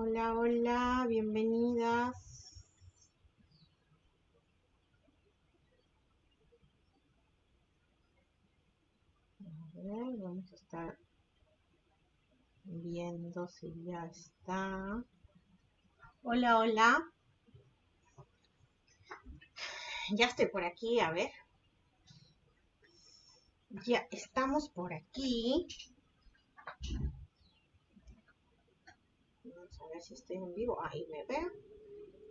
Hola, hola, bienvenidas. A ver, vamos a estar viendo si ya está. Hola, hola. Ya estoy por aquí, a ver. Ya estamos por aquí. Si estoy en vivo. Ahí me veo.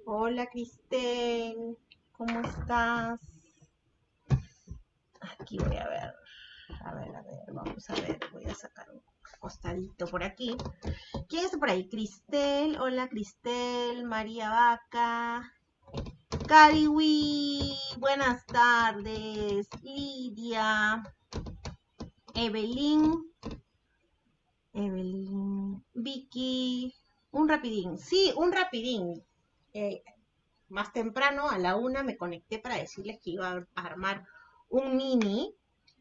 Hola, Cristel. ¿Cómo estás? Aquí voy a ver. A ver, a ver, vamos a ver. Voy a sacar un costadito por aquí. ¿Quién está por ahí? Cristel. Hola, Cristel. María Vaca. Cariwi. Buenas tardes. Lidia. Evelyn. Evelyn. Vicky. Un rapidín. Sí, un rapidín. Eh, más temprano, a la una, me conecté para decirles que iba a armar un mini.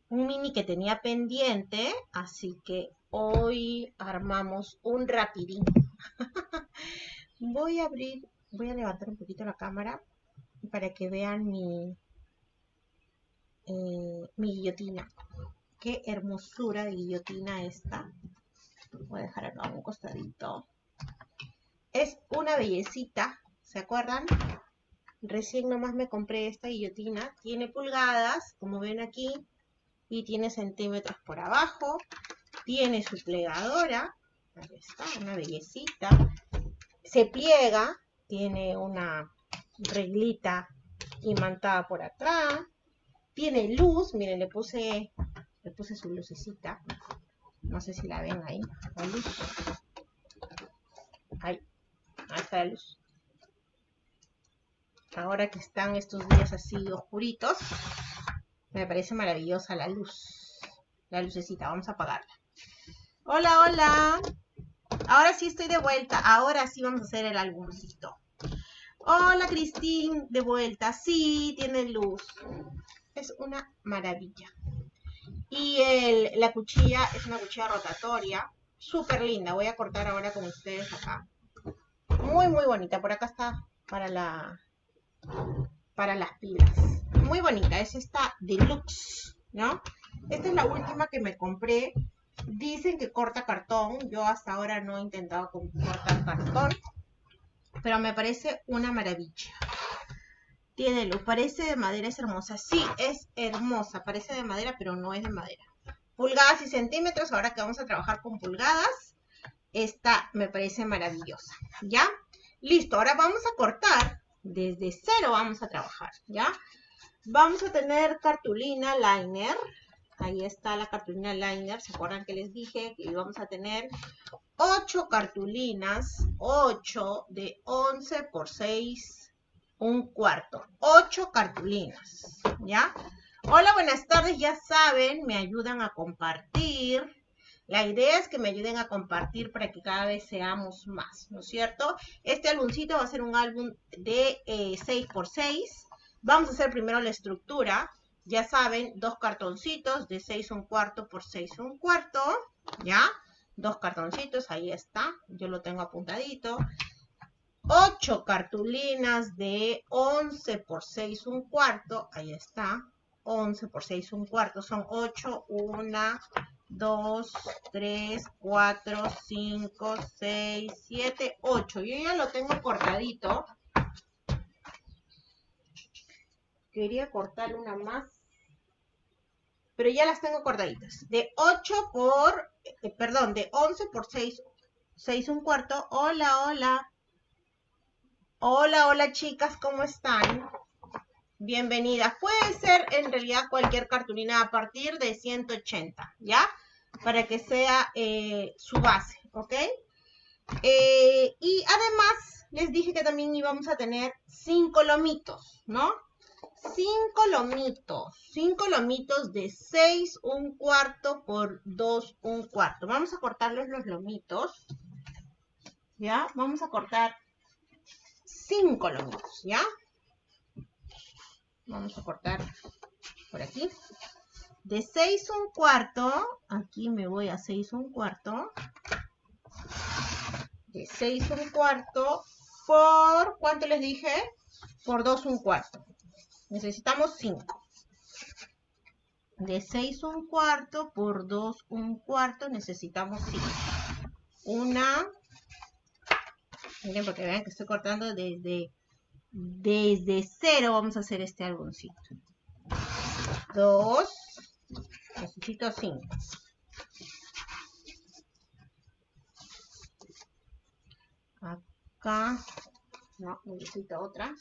Un mini que tenía pendiente. Así que hoy armamos un rapidín. voy a abrir, voy a levantar un poquito la cámara para que vean mi, eh, mi guillotina. Qué hermosura de guillotina esta. Voy a dejar acá un costadito. Es una bellecita, ¿se acuerdan? Recién nomás me compré esta guillotina. Tiene pulgadas, como ven aquí, y tiene centímetros por abajo. Tiene su plegadora. Ahí está, una bellecita. Se pliega, tiene una reglita imantada por atrás. Tiene luz, miren, le puse, le puse su lucecita. No sé si la ven ahí, la luz. La luz. Ahora que están estos días así oscuritos, me parece maravillosa la luz. La lucecita, vamos a apagarla. Hola, hola. Ahora sí estoy de vuelta. Ahora sí vamos a hacer el álbumcito. Hola, Cristín, de vuelta. Sí, tiene luz. Es una maravilla. Y la cuchilla es una cuchilla rotatoria. Súper linda. Voy a cortar ahora con ustedes acá. Muy, muy bonita. Por acá está para la para las pilas. Muy bonita. Es esta deluxe, ¿no? Esta es la última que me compré. Dicen que corta cartón. Yo hasta ahora no he intentado cortar cartón. Pero me parece una maravilla. Tiene luz. Parece de madera, es hermosa. Sí, es hermosa. Parece de madera, pero no es de madera. Pulgadas y centímetros. Ahora que vamos a trabajar con pulgadas. Esta me parece maravillosa. ¿Ya? Listo. Ahora vamos a cortar. Desde cero vamos a trabajar. ¿Ya? Vamos a tener cartulina liner. Ahí está la cartulina liner. ¿Se acuerdan que les dije que íbamos a tener 8 cartulinas? 8 de 11 por 6, un cuarto. 8 cartulinas, ¿ya? Hola, buenas tardes. Ya saben, me ayudan a compartir. La idea es que me ayuden a compartir para que cada vez seamos más, ¿no es cierto? Este álbumcito va a ser un álbum de eh, 6 por 6. Vamos a hacer primero la estructura. Ya saben, dos cartoncitos de 6 un cuarto por 6 un cuarto, ¿ya? Dos cartoncitos, ahí está, yo lo tengo apuntadito. 8 cartulinas de 11 por 6 un cuarto, ahí está. 11 por 6 un cuarto, son 8, 1, 2, 3, 4, 5, 6, 7, 8. Yo ya lo tengo cortadito. Quería cortar una más pero ya las tengo cortaditas. De 8 por, eh, perdón, de 11 por 6, 6 un cuarto. Hola, hola. Hola, hola chicas, ¿cómo están? Bienvenidas. Puede ser en realidad cualquier cartulina a partir de 180, ¿ya? Para que sea eh, su base, ¿ok? Eh, y además les dije que también íbamos a tener 5 lomitos, ¿no? cinco lomitos, cinco lomitos de 6 un cuarto por 2 un cuarto. Vamos a cortarles los lomitos, ¿ya? Vamos a cortar cinco lomitos, ¿ya? Vamos a cortar por aquí. De 6 un cuarto, aquí me voy a 6 un cuarto. de 6 un cuarto por, ¿cuánto les dije? Por 2 un cuarto. Necesitamos 5. De 6 un cuarto por 2 un cuarto necesitamos 5. Una, miren porque vean que estoy cortando desde, desde 0 vamos a hacer este algoncito. 2, necesito 5. Acá, no, necesito otra.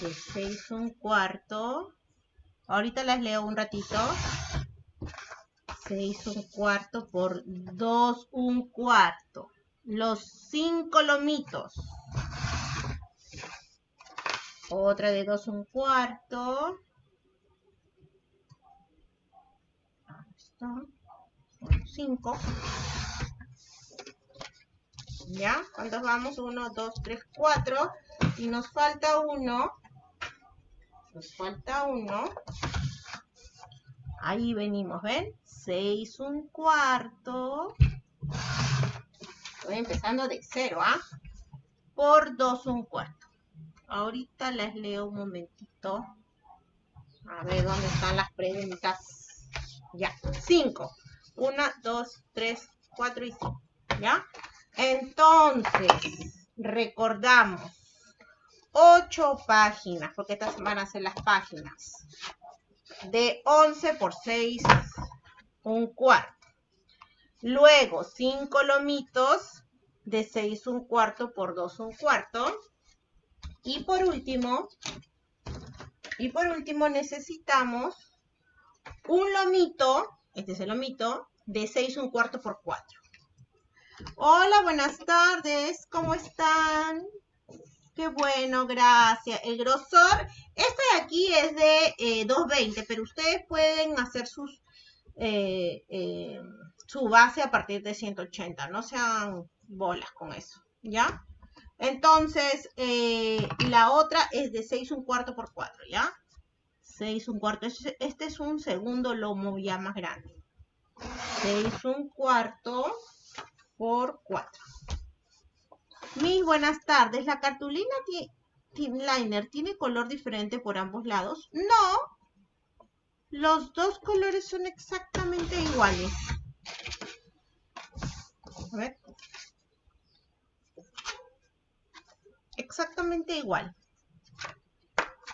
De 6 un cuarto. Ahorita las leo un ratito. 6 un cuarto por 2 un cuarto. Los 5 lomitos. Otra de 2 un cuarto. 5. ¿Ya? ¿Cuántos vamos? 1, 2, 3, 4. Y nos falta uno. Nos falta uno. Ahí venimos, ¿ven? 6 un cuarto. Estoy empezando de 0, ¿ah? Por 2 un cuarto. Ahorita les leo un momentito. A ver dónde están las preguntas. Ya, 5. 1, 2, 3, 4 y 5. ¿Ya? Entonces, recordamos, 8 páginas, porque estas van a ser las páginas, de 11 por 6, un cuarto. Luego, 5 lomitos de 6 un cuarto por 2 un cuarto. Y por último, y por último necesitamos un lomito, este es el lomito, de 6 un cuarto por 4. Hola, buenas tardes, ¿cómo están? Qué bueno, gracias. El grosor, este de aquí es de 220, eh, pero ustedes pueden hacer sus, eh, eh, su base a partir de 180, no sean bolas con eso, ¿ya? Entonces, la otra es de 6 un cuarto por 4, ¿ya? 6 un cuarto, este es un segundo lomo ya más grande. 6 un cuarto por 4. Mis buenas tardes. ¿La cartulina liner tiene color diferente por ambos lados? No. Los dos colores son exactamente iguales. A. Exactamente igual.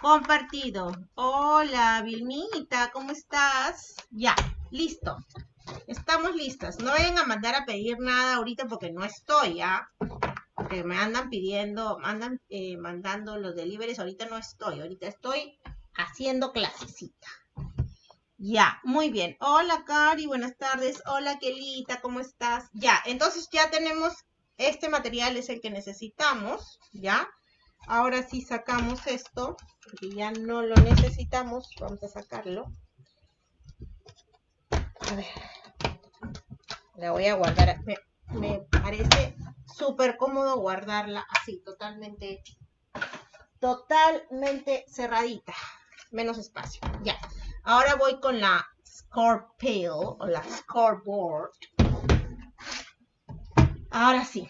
Compartido. Hola, Vilmita, ¿cómo estás? Ya, listo. Estamos listas. No vayan a mandar a pedir nada ahorita porque no estoy, ¿ya? Porque me andan pidiendo, andan eh, mandando los deliveries. Ahorita no estoy. Ahorita estoy haciendo clasecita. Ya, muy bien. Hola, Cari, buenas tardes. Hola, Kelita, ¿cómo estás? Ya, entonces ya tenemos, este material es el que necesitamos, ¿ya? Ahora sí sacamos esto, porque ya no lo necesitamos. Vamos a sacarlo. A ver. La voy a guardar. Me, parece súper cómodo guardarla así, totalmente, totalmente cerradita. Menos espacio. Ya. Ahora voy con la Scorpio o la Scoreboard. Ahora sí.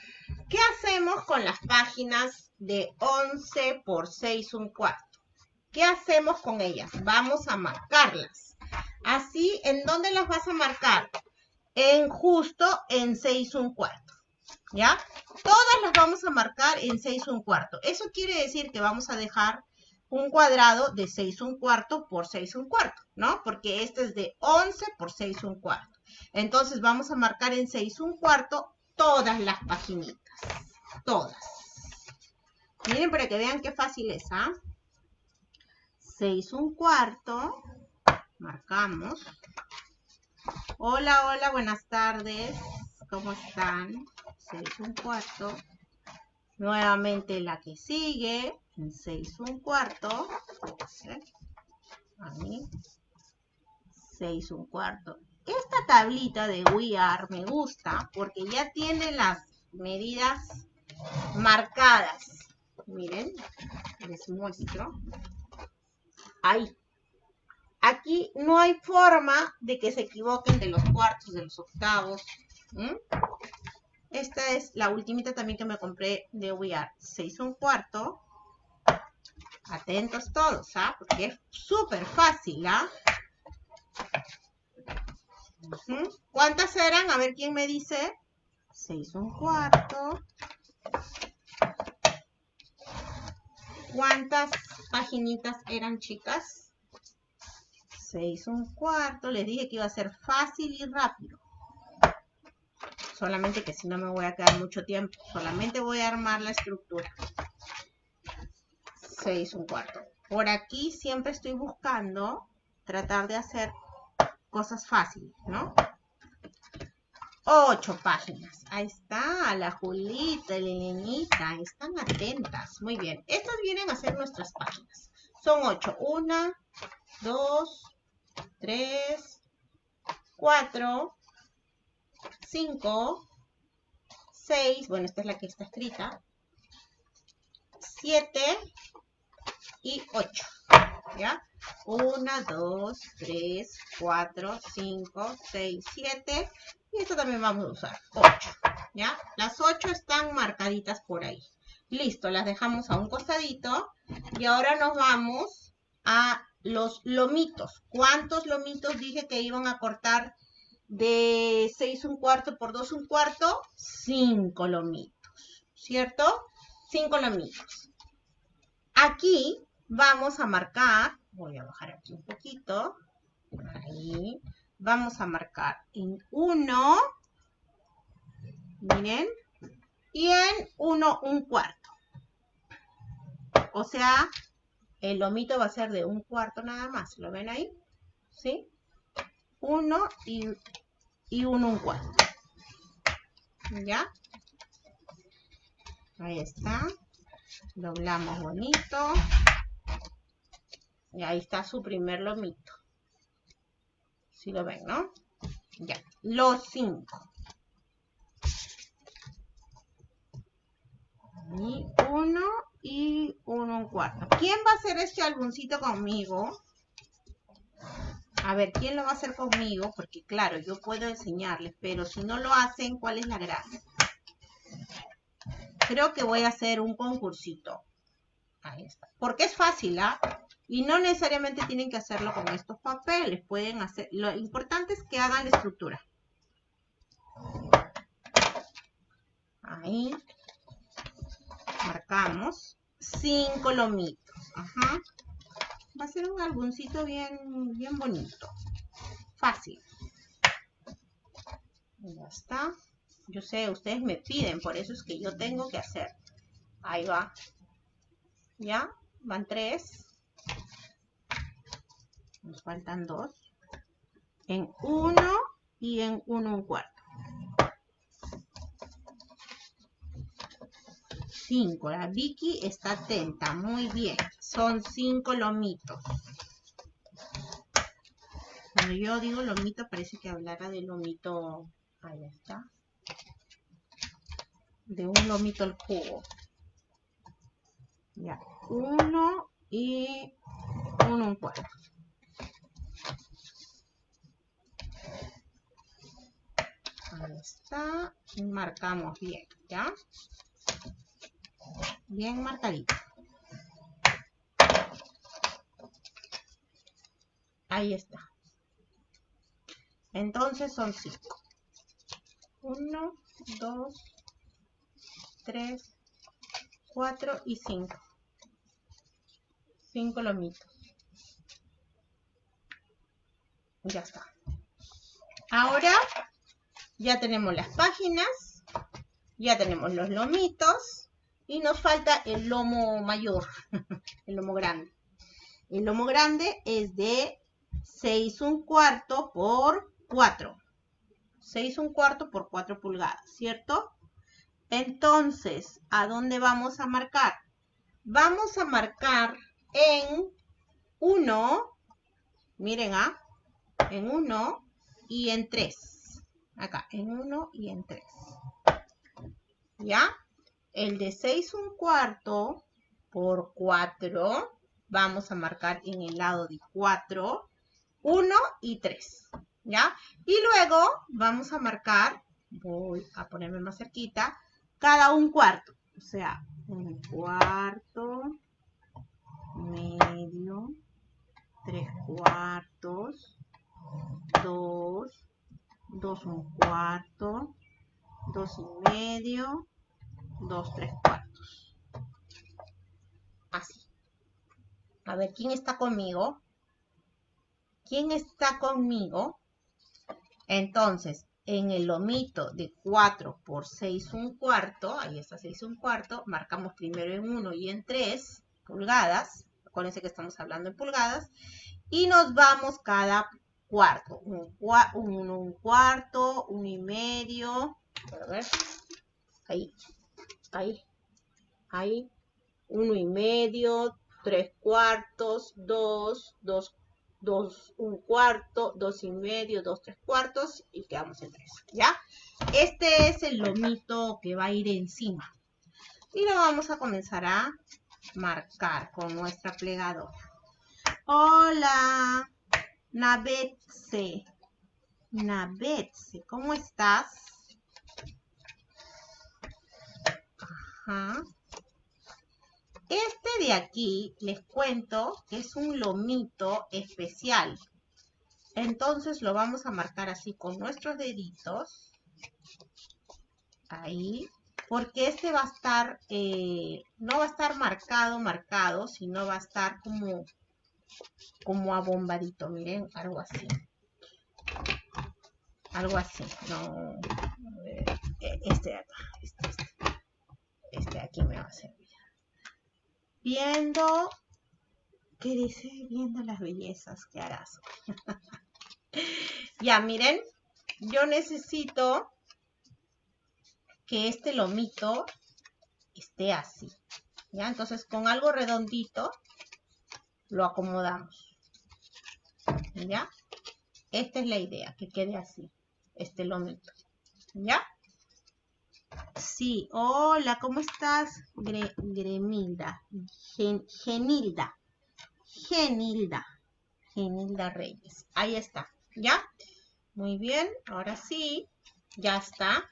¿Qué hacemos con las páginas de 11 por 6 un cuarto? ¿Qué hacemos con ellas? Vamos a marcarlas. Así, ¿en dónde las vas a marcar? En justo en 6 un cuarto. ¿Ya? Todas las vamos a marcar en 6 un cuarto. Eso quiere decir que vamos a dejar un cuadrado de 6 un cuarto por 6 un cuarto, ¿no? Porque este es de 11 por 6 un cuarto. Entonces vamos a marcar en 6 un cuarto todas las paginitas. Todas. Miren para que vean qué fácil es, ¿ah? 6 un cuarto marcamos. Hola, hola, buenas tardes. ¿Cómo están? 6 un cuarto. Nuevamente la que sigue, en 6 un cuarto. 6 un cuarto. Esta tablita de We Are me gusta porque ya tiene las medidas marcadas. Miren, les muestro. Ahí. Aquí no hay forma de que se equivoquen de los cuartos, de los octavos. Esta es la ultimita también que me compré de We Are. 6 un cuarto. Atentos todos, ¿ah? Porque es súper fácil, ¿ah? ¿Cuántas eran? A ver quién me dice. 6 un cuarto. ¿Cuántas paginitas eran, chicas? 6 un cuarto. Les dije que iba a ser fácil y rápido. Solamente que si no me voy a quedar mucho tiempo. Solamente voy a armar la estructura. 6 un cuarto. Por aquí siempre estoy buscando tratar de hacer cosas fáciles, ¿no? Ocho páginas. Ahí está, la Julita, la Elenita. Están atentas. Muy bien. Estas vienen a ser nuestras páginas. Son ocho. Una, dos, tres, cuatro, cinco, seis. Bueno, esta es la que está escrita. Siete y ocho. ¿Ya? Una, dos, tres, cuatro, cinco, seis, siete y esto también vamos a usar 8, ¿ya? Las 8 están marcaditas por ahí. Listo, las dejamos a un costadito. Y ahora nos vamos a los lomitos. ¿Cuántos lomitos dije que iban a cortar de 6 un cuarto por 2 un cuarto? 5 lomitos, ¿cierto? 5 lomitos. Aquí vamos a marcar, voy a bajar aquí un poquito, ahí, vamos a marcar en 1, miren, y en 1 un cuarto. O sea, el lomito va a ser de un cuarto nada más. ¿Lo ven ahí? ¿Sí? 1 y, y 1 un cuarto. ¿Ya? Ahí está. Doblamos bonito. Y ahí está su primer lomito. Si lo ven, ¿no? Ya, los cinco. Y uno y uno un cuarto. ¿Quién va a hacer este álbumcito conmigo? A ver, ¿quién lo va a hacer conmigo? Porque claro, yo puedo enseñarles, pero si no lo hacen, ¿cuál es la gracia? Creo que voy a hacer un concursito. Ahí está. Porque es fácil, ¿ah? Y no necesariamente tienen que hacerlo con estos papeles. Pueden hacer... Lo importante es que hagan la estructura. Ahí. Marcamos. Cinco lomitos. Ajá. Va a ser un albuncito bien, bien bonito. Fácil. Ya está. Yo sé, ustedes me piden, por eso es que yo tengo que hacer. Ahí va. ¿Ya? Van tres. Nos faltan dos. En uno y en uno un cuarto. Cinco. La Vicky está atenta. Muy bien. Son cinco lomitos. Cuando yo digo lomito, parece que hablara de lomito. Ahí está. De un lomito al jugo. Ya. Uno y uno un cuarto. Ahí está. Marcamos bien, ¿ya? Bien marcadito. Ahí está. Entonces son cinco. Uno, dos, tres, cuatro y cinco. Cinco lomitos. Ya está. Ahora ya tenemos las páginas, ya tenemos los lomitos y nos falta el lomo mayor, el lomo grande. El lomo grande es de 6 un cuarto por 4. 6 un cuarto por 4 pulgadas, ¿cierto? Entonces, ¿a dónde vamos a marcar? Vamos a marcar en 1, miren, ¿ah? En 1 y en 3 acá, en 1 y en 3. ¿Ya? El de 6 un cuarto por 4, vamos a marcar en el lado de 4, 1 y 3. ¿Ya? Y luego vamos a marcar voy a ponerme más cerquita, cada un cuarto. O sea, un cuarto, medio, tres cuartos, dos, dos un cuarto, dos y medio, dos tres cuartos. Así. A ver, ¿quién está conmigo? ¿Quién está conmigo? Entonces, en el lomito de 4 por 6 un cuarto, ahí está 6 un cuarto, marcamos primero en 1 y en 3 pulgadas, acuérdense que estamos hablando en pulgadas, y nos vamos cada cuarto, un, un, cuarto, uno y medio, a ver, ahí, ahí, ahí, uno y medio, tres cuartos, dos, dos dos, un cuarto, dos y medio, dos, tres cuartos y quedamos en tres, ¿ya? Este es el lomito que va a ir encima. Y lo vamos a comenzar a marcar con nuestra plegadora. Hola, Navetse. Navetse, ¿cómo estás? Ajá. Este de aquí, les cuento, que es un lomito especial. Entonces lo vamos a marcar así con nuestros deditos. Ahí. Porque este va a estar, eh, no va a estar marcado, marcado, sino va a estar como, como abombadito. Miren, algo así. Algo así. No, eh, este de acá. Este, este. Este de aquí me va a servir viendo, ¿qué dice? Viendo las bellezas que harás. ya, miren, yo necesito que este lomito esté así. ¿Ya? Entonces, con algo redondito, lo acomodamos. ¿Ya? Esta es la idea, que quede así, este lomito. ¿Ya? Sí, hola, ¿cómo estás? Gremilda, Genilda, Genilda, Genilda Reyes. Ahí está, ¿ya? Muy bien, ahora sí, ya está,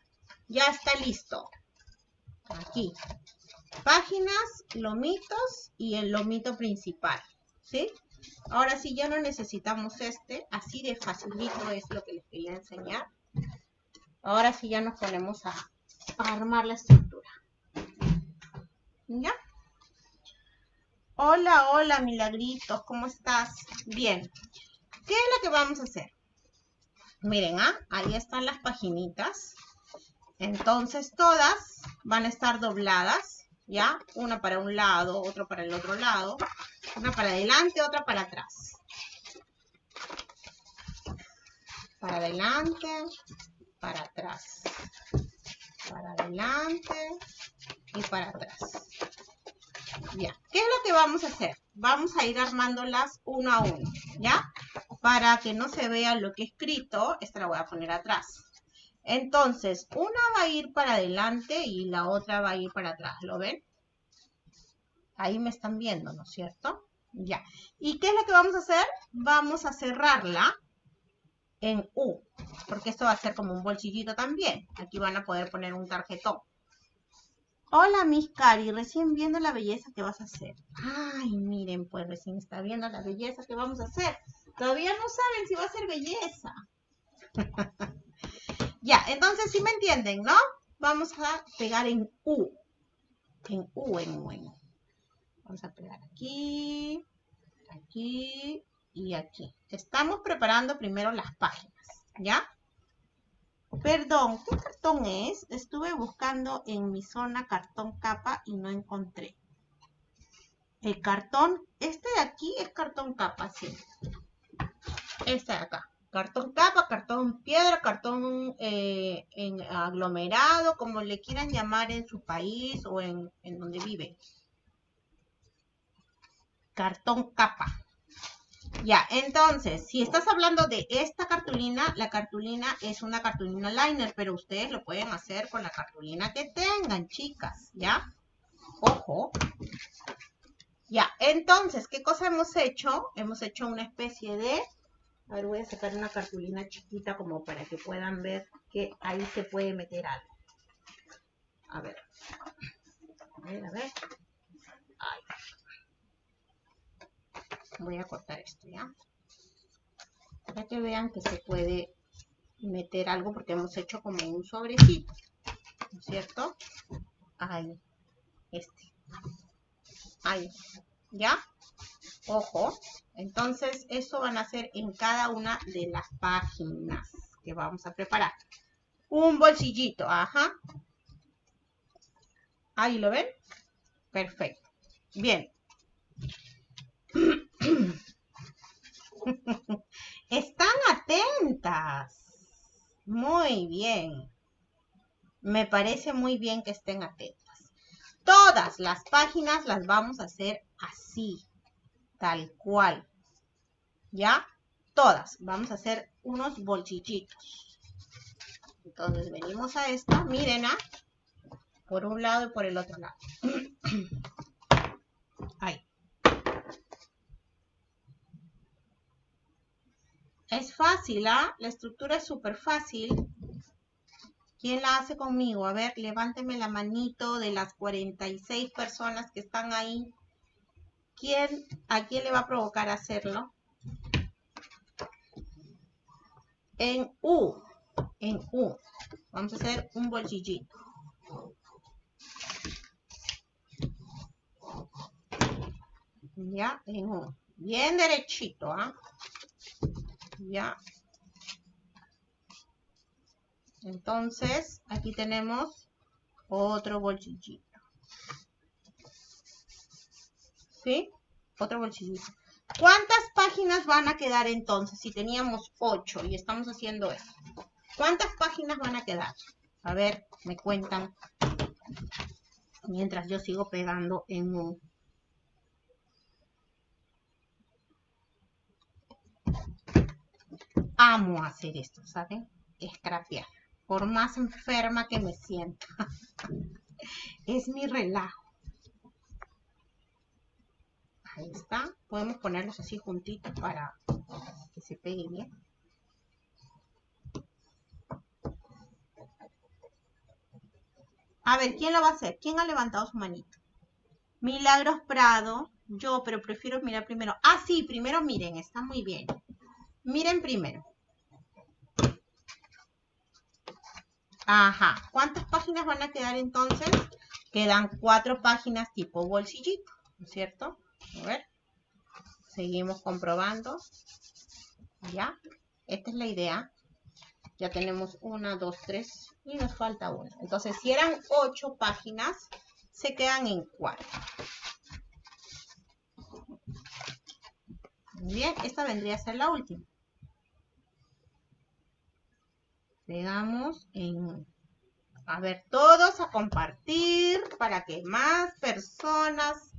ya está listo. Aquí, páginas, lomitos y el lomito principal, ¿sí? Ahora sí, ya no necesitamos este, así de facilito es lo que les quería enseñar. Ahora sí ya nos ponemos a armar la estructura. ¿Ya? Hola, hola, milagritos, ¿cómo estás? Bien. ¿Qué es lo que vamos a hacer? Miren, ¿ah? ahí están las paginitas. Entonces, todas van a estar dobladas, ¿ya? Una para un lado, otra para el otro lado. Una para adelante, otra para atrás. Para adelante, para atrás para adelante y para atrás. Ya, ¿qué es lo que vamos a hacer? Vamos a ir armándolas uno a uno, ¿ya? Para que no se vea lo que he escrito, esta la voy a poner atrás. Entonces, una va a ir para adelante y la otra va a ir para atrás, ¿lo ven? Ahí me están viendo, ¿no es cierto? Ya. ¿Y qué es lo que vamos a hacer? Vamos a cerrarla en U, porque esto va a ser como un bolsillito también. Aquí van a poder poner un tarjetón. Hola, Miss Cari, recién viendo la belleza que vas a hacer. Ay, miren, pues recién está viendo la belleza que vamos a hacer. Todavía no saben si va a ser belleza. ya, entonces sí me entienden, ¿no? Vamos a pegar en U. En U, en U, en U. Vamos a pegar aquí, aquí, y aquí. Estamos preparando primero las páginas, ¿ya? Perdón, ¿qué cartón es? Estuve buscando en mi zona cartón capa y no encontré. El cartón, este de aquí es cartón capa, sí. Este de acá. Cartón capa, cartón piedra, cartón eh, en aglomerado, como le quieran llamar en su país o en, en donde vive. Cartón capa. Ya, entonces, si estás hablando de esta cartulina, la cartulina es una cartulina liner, pero ustedes lo pueden hacer con la cartulina que tengan, chicas, ¿ya? Ojo. Ya, entonces, ¿qué cosa hemos hecho? Hemos hecho una especie de... A ver, voy a sacar una cartulina chiquita como para que puedan ver que ahí se puede meter algo. A ver. A ver, a ver. Voy a cortar esto, ¿ya? Para que vean que se puede meter algo porque hemos hecho como un sobrecito. ¿No es cierto? Ahí. Este. Ahí. ¿Ya? Ojo. Entonces, eso van a ser en cada una de las páginas que vamos a preparar. Un bolsillito, ajá. Ahí lo ven. Perfecto. Bien. Están atentas. Muy bien. Me parece muy bien que estén atentas. Todas las páginas las vamos a hacer así, tal cual. ¿Ya? Todas. Vamos a hacer unos bolsillitos. Entonces venimos a esta, miren, ¿ah? por un lado y por el otro lado. Ahí. Es fácil, ¿ah? La estructura es súper fácil. ¿Quién la hace conmigo? A ver, levánteme la manito de las 46 personas que están ahí. ¿Quién, ¿A quién le va a provocar hacerlo? En U. En U. Vamos a hacer un bolsillito. Ya, en U. Bien derechito, ¿ah? ¿ya? Entonces, aquí tenemos otro bolsillito. ¿Sí? Otro bolsillito. ¿Cuántas páginas van a quedar entonces si teníamos 8 y estamos haciendo esto? ¿Cuántas páginas van a quedar? A ver, me cuentan. Mientras yo sigo pegando en un amo hacer esto, ¿saben? Escrapear. Por más enferma que me sienta. es mi relajo. Ahí está. Podemos ponerlos así juntitos para que se pegue bien. A ver, ¿quién lo va a hacer? ¿Quién ha levantado su manito? Milagros Prado. Yo, pero prefiero mirar primero. Ah, sí, primero miren, está muy bien. Miren primero. Ajá. ¿Cuántas páginas van a quedar entonces? Quedan cuatro páginas tipo bolsillito, ¿no es cierto? A ver. Seguimos comprobando. ¿Ya? Esta es la idea. Ya tenemos una, dos, tres y nos falta una. Entonces, si eran ocho páginas, se quedan en cuatro. Bien, esta vendría a ser la última. Pegamos en... A ver, todos a compartir para que más personas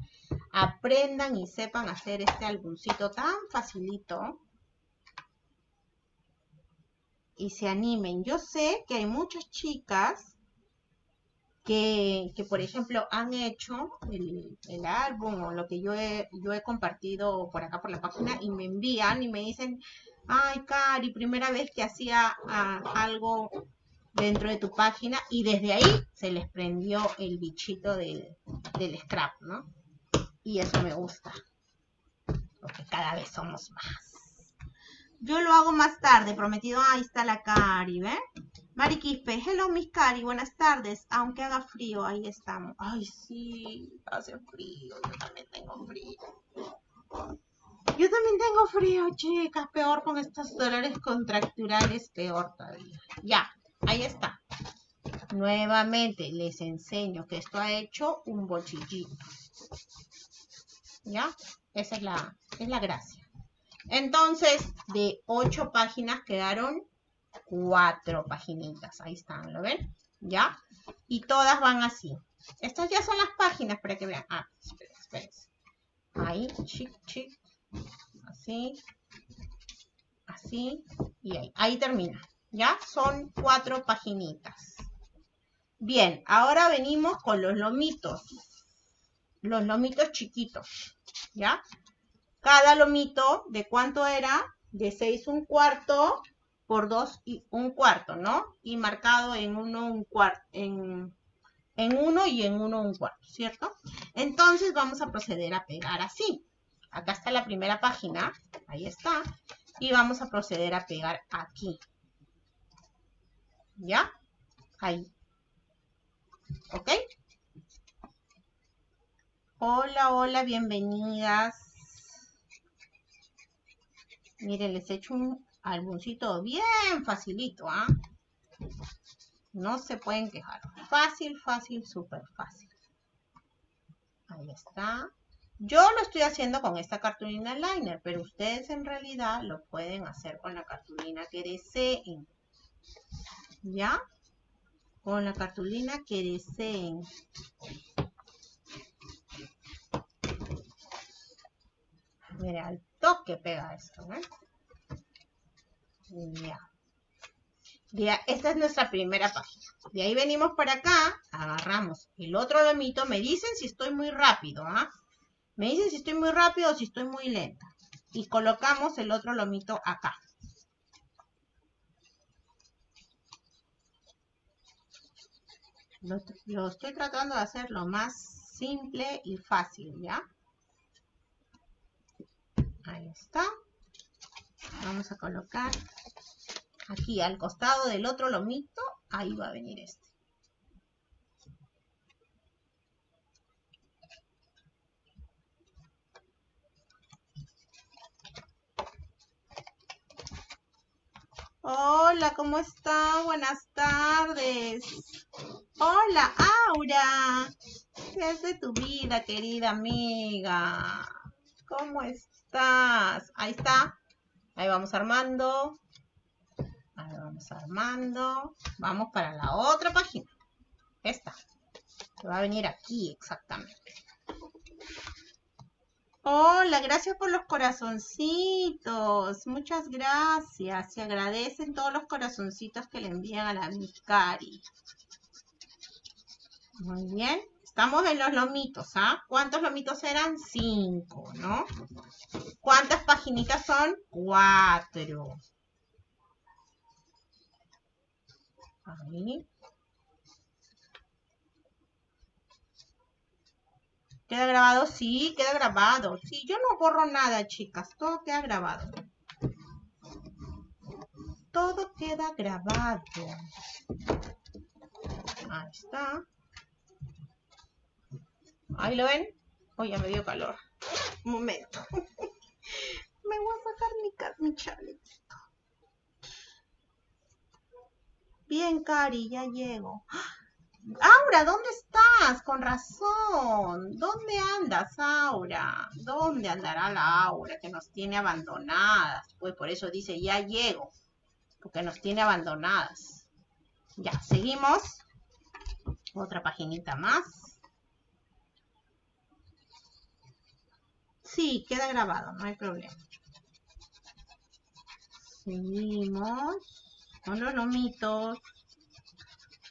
aprendan y sepan hacer este álbumcito tan facilito. Y se animen. Yo sé que hay muchas chicas que, por ejemplo, han hecho el, el, álbum o lo que yo he, yo he compartido por acá por la página y me envían y me dicen, ay, Cari, primera vez que hacía algo dentro de tu página y desde ahí se les prendió el bichito del, del scrap, ¿no? Y eso me gusta, porque cada vez somos más. Yo lo hago más tarde, prometido. Ahí está la Cari, ¿ven? Mari Quispe, hello Miss Cari, buenas tardes. Aunque haga frío, ahí estamos. Ay, sí, hace frío, yo también tengo frío. Yo también tengo frío, chicas. Peor con estos dolores contracturales, peor todavía. Ya, ahí está. Nuevamente les enseño que esto ha hecho un bochillito. ¿Ya? Esa es la, es la gracia. Entonces, de ocho páginas quedaron cuatro paginitas. Ahí están, ¿lo ven? ¿Ya? Y todas van así. Estas ya son las páginas para que vean. Ah, esperen, esperen. Ahí, chic, chic, así, así y ahí. Ahí termina. ¿Ya? Son cuatro paginitas. Bien, ahora venimos con los lomitos. Los lomitos chiquitos. ¿Ya? Cada lomito, ¿de cuánto era? De 6 un cuarto por 2 y un cuarto, ¿no? Y marcado en 1 un cuarto, en, en 1 y en 1 un cuarto, ¿cierto? Entonces vamos a proceder a pegar así. Acá está la primera página, ahí está. Y vamos a proceder a pegar aquí. ¿Ya? Ahí. ¿Ok? Hola, hola, bienvenidas. Miren, les he hecho un álbumcito bien facilito, ¿ah? No se pueden quejar. Fácil, fácil, súper fácil. Ahí está. Yo lo estoy haciendo con esta cartulina liner, pero ustedes en realidad lo pueden hacer con la cartulina que deseen. ¿Ya? Con la cartulina que deseen. Mira, al toque pega esto, ¿eh? Ya. Esta es nuestra primera página. De ahí venimos para acá, agarramos el otro lomito. Me dicen si estoy muy rápido, ¿ah? Me dicen si estoy muy rápido o si estoy muy lenta. Y colocamos el otro lomito acá. Lo, estoy tratando de hacer lo más simple y fácil, ¿ya? Ahí está. Vamos a colocar aquí al costado del otro lomito. Ahí va a venir este. Hola, ¿cómo está? Buenas tardes. Hola, Aura. ¿Qué es de tu vida, querida amiga? ¿Cómo estás? Ahí está. Ahí vamos armando. Ahí vamos armando. Vamos para la otra página. Esta. va a venir aquí exactamente. Hola, gracias por los corazoncitos. Muchas gracias. Se agradecen todos los corazoncitos que le envían a la Miscari. Muy bien. Estamos en los lomitos, ¿ah? ¿Cuántos lomitos eran? Cinco, ¿no? ¿Cuántas paginitas son? Cuatro. Ahí. ¿Queda grabado? Sí, queda grabado. Sí, yo no borro nada, chicas. Todo queda grabado. Todo queda grabado. Ahí está. Ahí lo ven. Ya me dio calor. Un momento. me voy a sacar mi, mi chalequito. Bien, Cari, ya llego. Aura, ¿dónde estás? Con razón. ¿Dónde andas, Aura? ¿Dónde andará la Aura que nos tiene abandonadas? Pues por eso dice, ya llego. Porque nos tiene abandonadas. Ya, seguimos. Otra paginita más. Sí, queda grabado, no hay problema. Seguimos con los lomitos.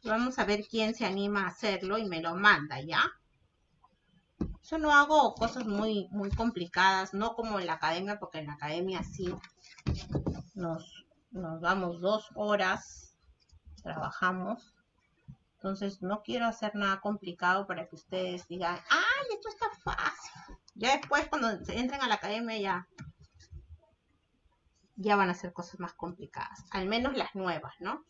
Vamos a ver quién se anima a hacerlo y me lo manda, ¿ya? Yo no hago cosas muy, muy complicadas, no como en la academia, porque en la academia sí nos, nos damos dos horas, trabajamos. Entonces no quiero hacer nada complicado para que ustedes digan, ¡ay, esto está fácil! Ya después cuando entren a la academia ya, ya van a hacer cosas más complicadas, al menos las nuevas, ¿no?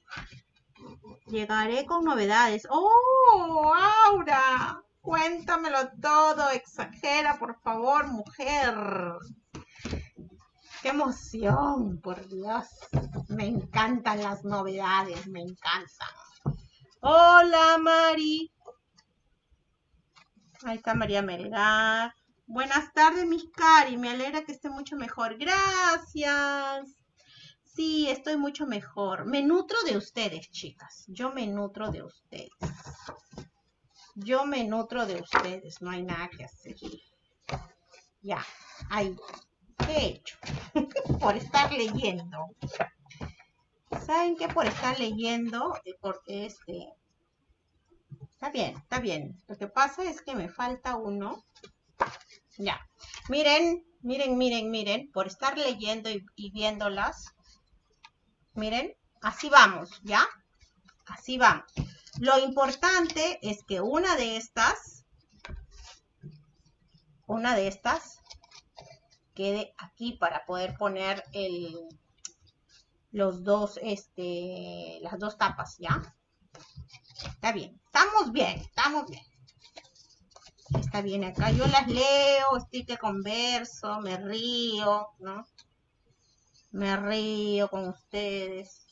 Llegaré con novedades. ¡Oh, Aura! Cuéntamelo todo. Exagera, por favor, mujer. ¡Qué emoción, por Dios! Me encantan las novedades, me encantan. Hola, Mari. Ahí está María Melgar. Buenas tardes, mis cari. Me alegra que esté mucho mejor. Gracias. Sí, estoy mucho mejor. Me nutro de ustedes, chicas. Yo me nutro de ustedes. Yo me nutro de ustedes. No hay nada que hacer. Ya, ahí. ¿Qué he hecho? por estar leyendo. ¿Saben qué? Por estar leyendo, eh, porque este... Está bien, está bien. Lo que pasa es que me falta uno. Ya. Miren, miren, miren, miren. Por estar leyendo y viéndolas, Miren, así vamos, ¿ya? Así vamos. Lo importante es que una de estas, una de estas, quede aquí para poder poner el, los dos, este, las dos tapas, ¿ya? Está bien, estamos bien, estamos bien. Está bien acá, yo las leo, estoy que converso, me río, ¿no? Me río con ustedes.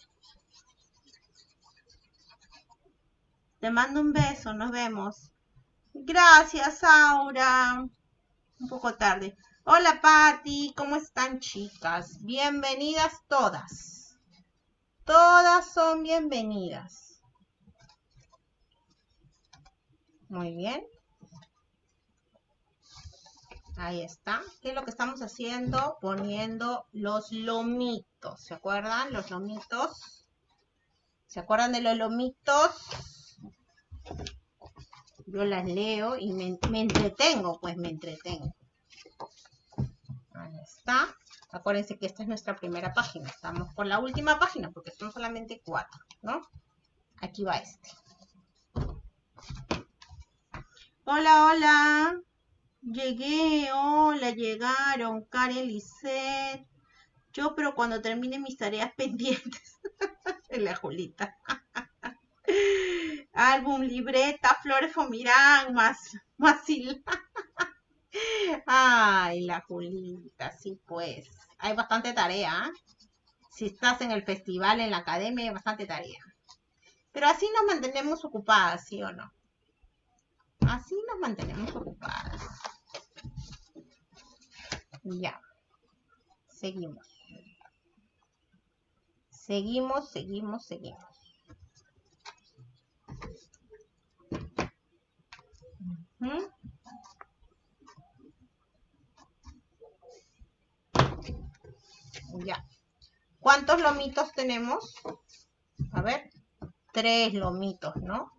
Te mando un beso, nos vemos. Gracias, Aura. Un poco tarde. Hola, Patti. ¿Cómo están, chicas? Bienvenidas todas. Todas son bienvenidas. Muy bien. Ahí está. ¿Qué es lo que estamos haciendo? Poniendo los lomitos. ¿Se acuerdan? Los lomitos. ¿Se acuerdan de los lomitos? Yo las leo y me, entretengo, pues me entretengo. Ahí está. Acuérdense que esta es nuestra primera página. Estamos por la última página porque son solamente cuatro, ¿no? Aquí va este. Hola, hola. Llegué, hola, llegaron. Karen Lisset. Yo, pero cuando termine mis tareas pendientes. la Julita. Álbum, libreta, flores fomirán, más, más Ay, la Julita, sí pues. Hay bastante tarea. ¿eh? Si estás en el festival, en la academia, hay bastante tarea. Pero así nos mantenemos ocupadas, ¿sí o no? Así nos mantenemos ocupadas. Ya. Seguimos. Seguimos, seguimos, seguimos. Ya. ¿Cuántos lomitos tenemos? A ver, tres lomitos, ¿no?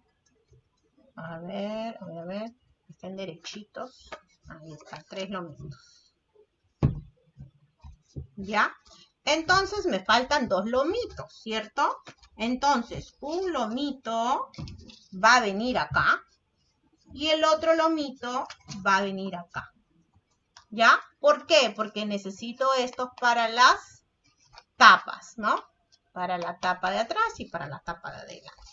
A ver, a ver, a ver. Están derechitos. Ahí está, tres lomitos. ¿Ya? Entonces me faltan dos lomitos, ¿cierto? Entonces, un lomito va a venir acá y el otro lomito va a venir acá. ¿Ya? ¿Por qué? Porque necesito estos para las tapas, ¿no? Para la tapa de atrás y para la tapa de adelante.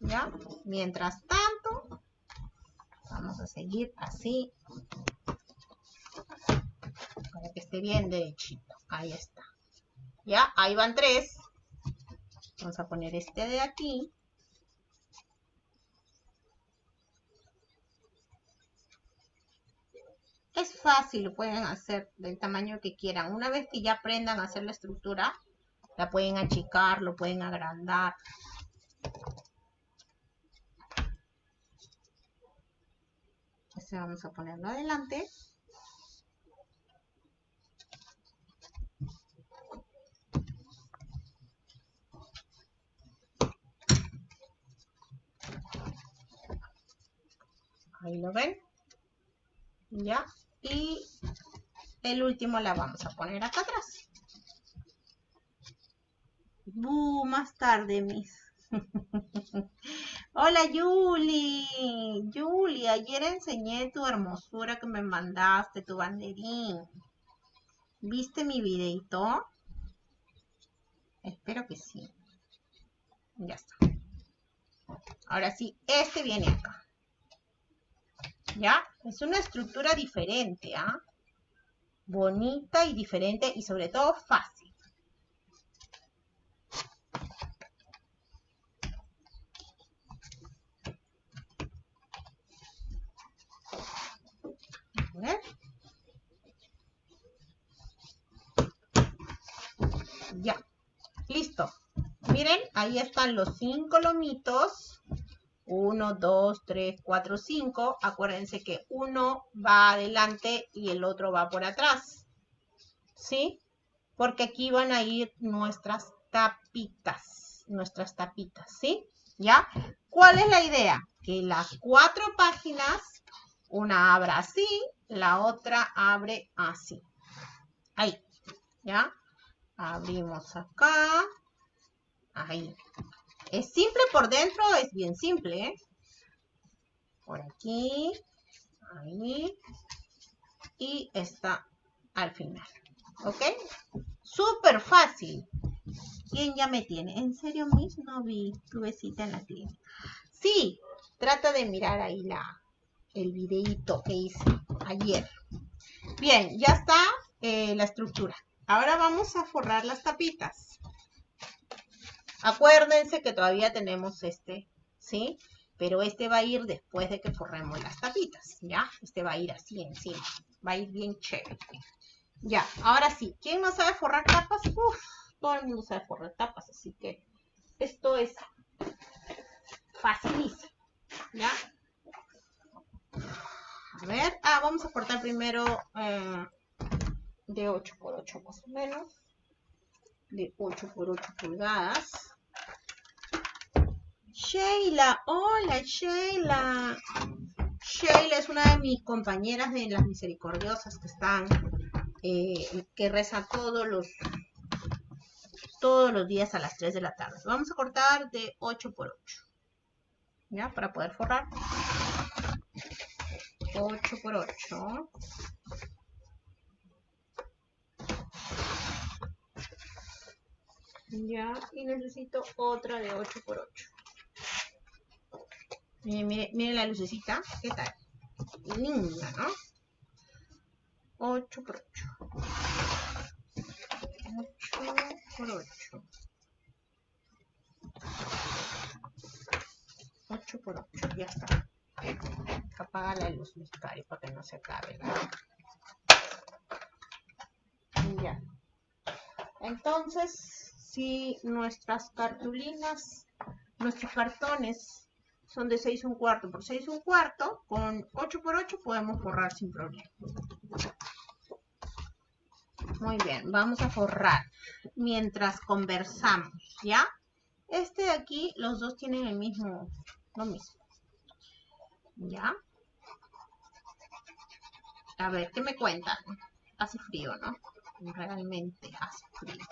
¿Ya? Mientras tanto, vamos a seguir así. Para que esté bien derechito. Ahí está. ¿Ya? Ahí van tres. Vamos a poner este de aquí. Es fácil, lo pueden hacer del tamaño que quieran. Una vez que ya aprendan a hacer la estructura, la pueden achicar, lo pueden agrandar. Este vamos a ponerlo adelante. Ahí lo ven. ¿Ya? Y el último la vamos a poner acá atrás. Uh, más tarde, mis. Hola, Yuli. Yuli, ayer enseñé tu hermosura que me mandaste, tu banderín. ¿Viste mi videito? Espero que sí. Ya está. Ahora sí, este viene acá. ¿Ya? Es una estructura diferente, ¿ah? Bonita y diferente y sobre todo fácil. Ya. Listo. Miren, ahí están los cinco lomitos 1, 2, 3, 4, 5. Acuérdense que uno va adelante y el otro va por atrás. ¿Sí? Porque aquí van a ir nuestras tapitas. Nuestras tapitas, ¿sí? ¿Ya? ¿Cuál es la idea? Que las cuatro páginas, una abra así, la otra abre así. Ahí. ¿Ya? Abrimos acá. Ahí. Es simple por dentro, es bien simple. ¿eh? Por aquí. Ahí. Y está al final. ¿Ok? Súper fácil. ¿Quién ya me tiene? ¿En serio, Miss? No vi tu besita en la clínica. Sí, trata de mirar ahí la, el videito que hice ayer. Bien, ya está eh, la estructura. Ahora vamos a forrar las tapitas. Acuérdense que todavía tenemos este, ¿sí? Pero este va a ir después de que forremos las tapitas, ¿ya? Este va a ir así encima. Va a ir bien chévere. Ya, ahora sí. ¿Quién no sabe forrar tapas? Uf, todo el mundo sabe forrar tapas, así que esto es facilísimo. ¿Ya? A ver, ah, vamos a cortar primero eh, de 8 por 8 más o menos. De 8 por 8 pulgadas. Sheila, hola Sheila. Sheila es una de mis compañeras de las misericordiosas que están, eh, que reza todos los todos los días a las 3 de la tarde. Vamos a cortar de 8 por 8. ¿Ya? Para poder forrar. 8 por 8. Ya, y necesito otra de 8 por 8. Miren, miren, la lucecita. ¿Qué tal? Linda, ¿no? 8 por 8. 8 por 8. 8 por 8, ya está. Apaga la luz, mi cari, para que no se acabe. Ya. Entonces, si nuestras cartulinas, nuestros cartones son de 6 un cuarto por 6 un cuarto, con 8 por 8 podemos forrar sin problema. Muy bien, vamos a forrar mientras conversamos, ¿ya? Este de aquí, los dos tienen el mismo, lo mismo. ¿Ya? A ver, ¿qué me cuentan? Hace frío, ¿no? Realmente hace frío.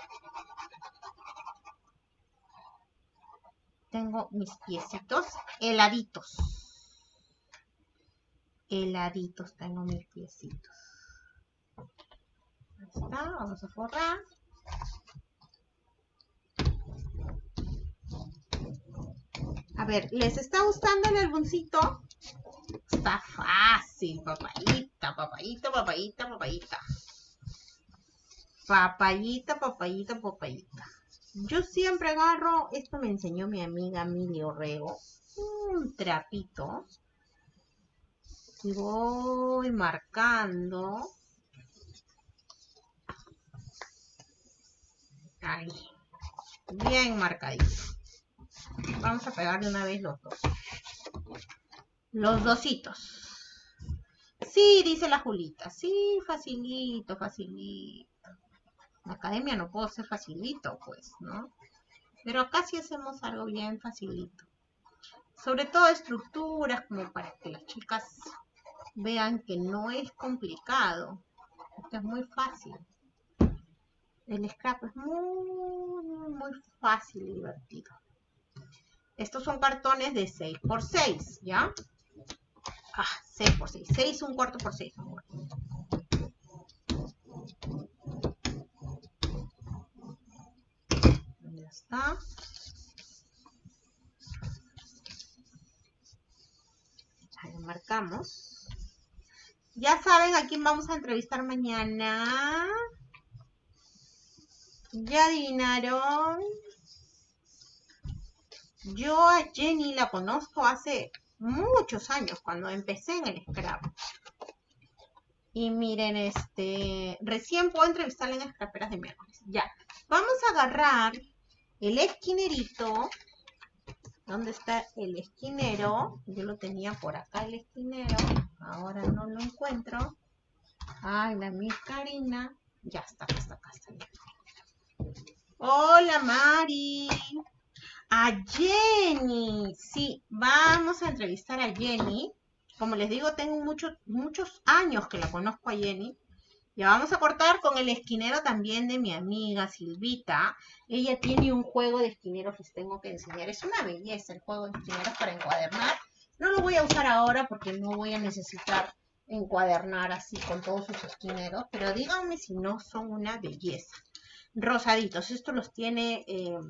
Tengo mis piecitos heladitos. Heladitos tengo mis piecitos. Ahí está, vamos a forrar. A ver, ¿les está gustando el álbumcito? Está fácil, papayita, papayita, papayita, papayita. Papayita, papayita, papayita. Yo siempre agarro, esto me enseñó mi amiga Mili Orrego, un trapito. Y voy marcando. Ahí. Bien marcadito. Vamos a pegar de una vez los dos. Los dositos. Sí, dice la Julita. Sí, facilito, facilito. La academia no puedo ser facilito, pues, ¿no? Pero acá sí hacemos algo bien facilito. Sobre todo estructuras, como para que las chicas vean que no es complicado. Esto es muy fácil. El scrap es muy, muy fácil y divertido. Estos son cartones de 6 por 6, ¿ya? Ah, 6 por 6. 6 un cuarto por 6, amor. Ya está. Ahí lo marcamos. Ya saben a quién vamos a entrevistar mañana. ¿Ya adivinaron? Yo a Jenny la conozco hace muchos años, cuando empecé en el scrap. Y miren, este, recién puedo entrevistarla en Scraperas de miércoles. Ya, vamos a agarrar el esquinerito. ¿Dónde está el esquinero? Yo lo tenía por acá el esquinero. Ahora no lo encuentro. Ay, la mi Karina. Ya está, está acá, está. Hola, Mari. A Jenny. Sí, vamos a entrevistar a Jenny. Como les digo, tengo muchos muchos años que la conozco a Jenny. Ya vamos a cortar con el esquinero también de mi amiga Silvita. Ella tiene un juego de esquineros que les tengo que enseñar. Es una belleza el juego de esquineros para encuadernar. No lo voy a usar ahora porque no voy a necesitar encuadernar así con todos sus esquineros. Pero díganme si no son una belleza. Rosaditos. Estos los tiene eh,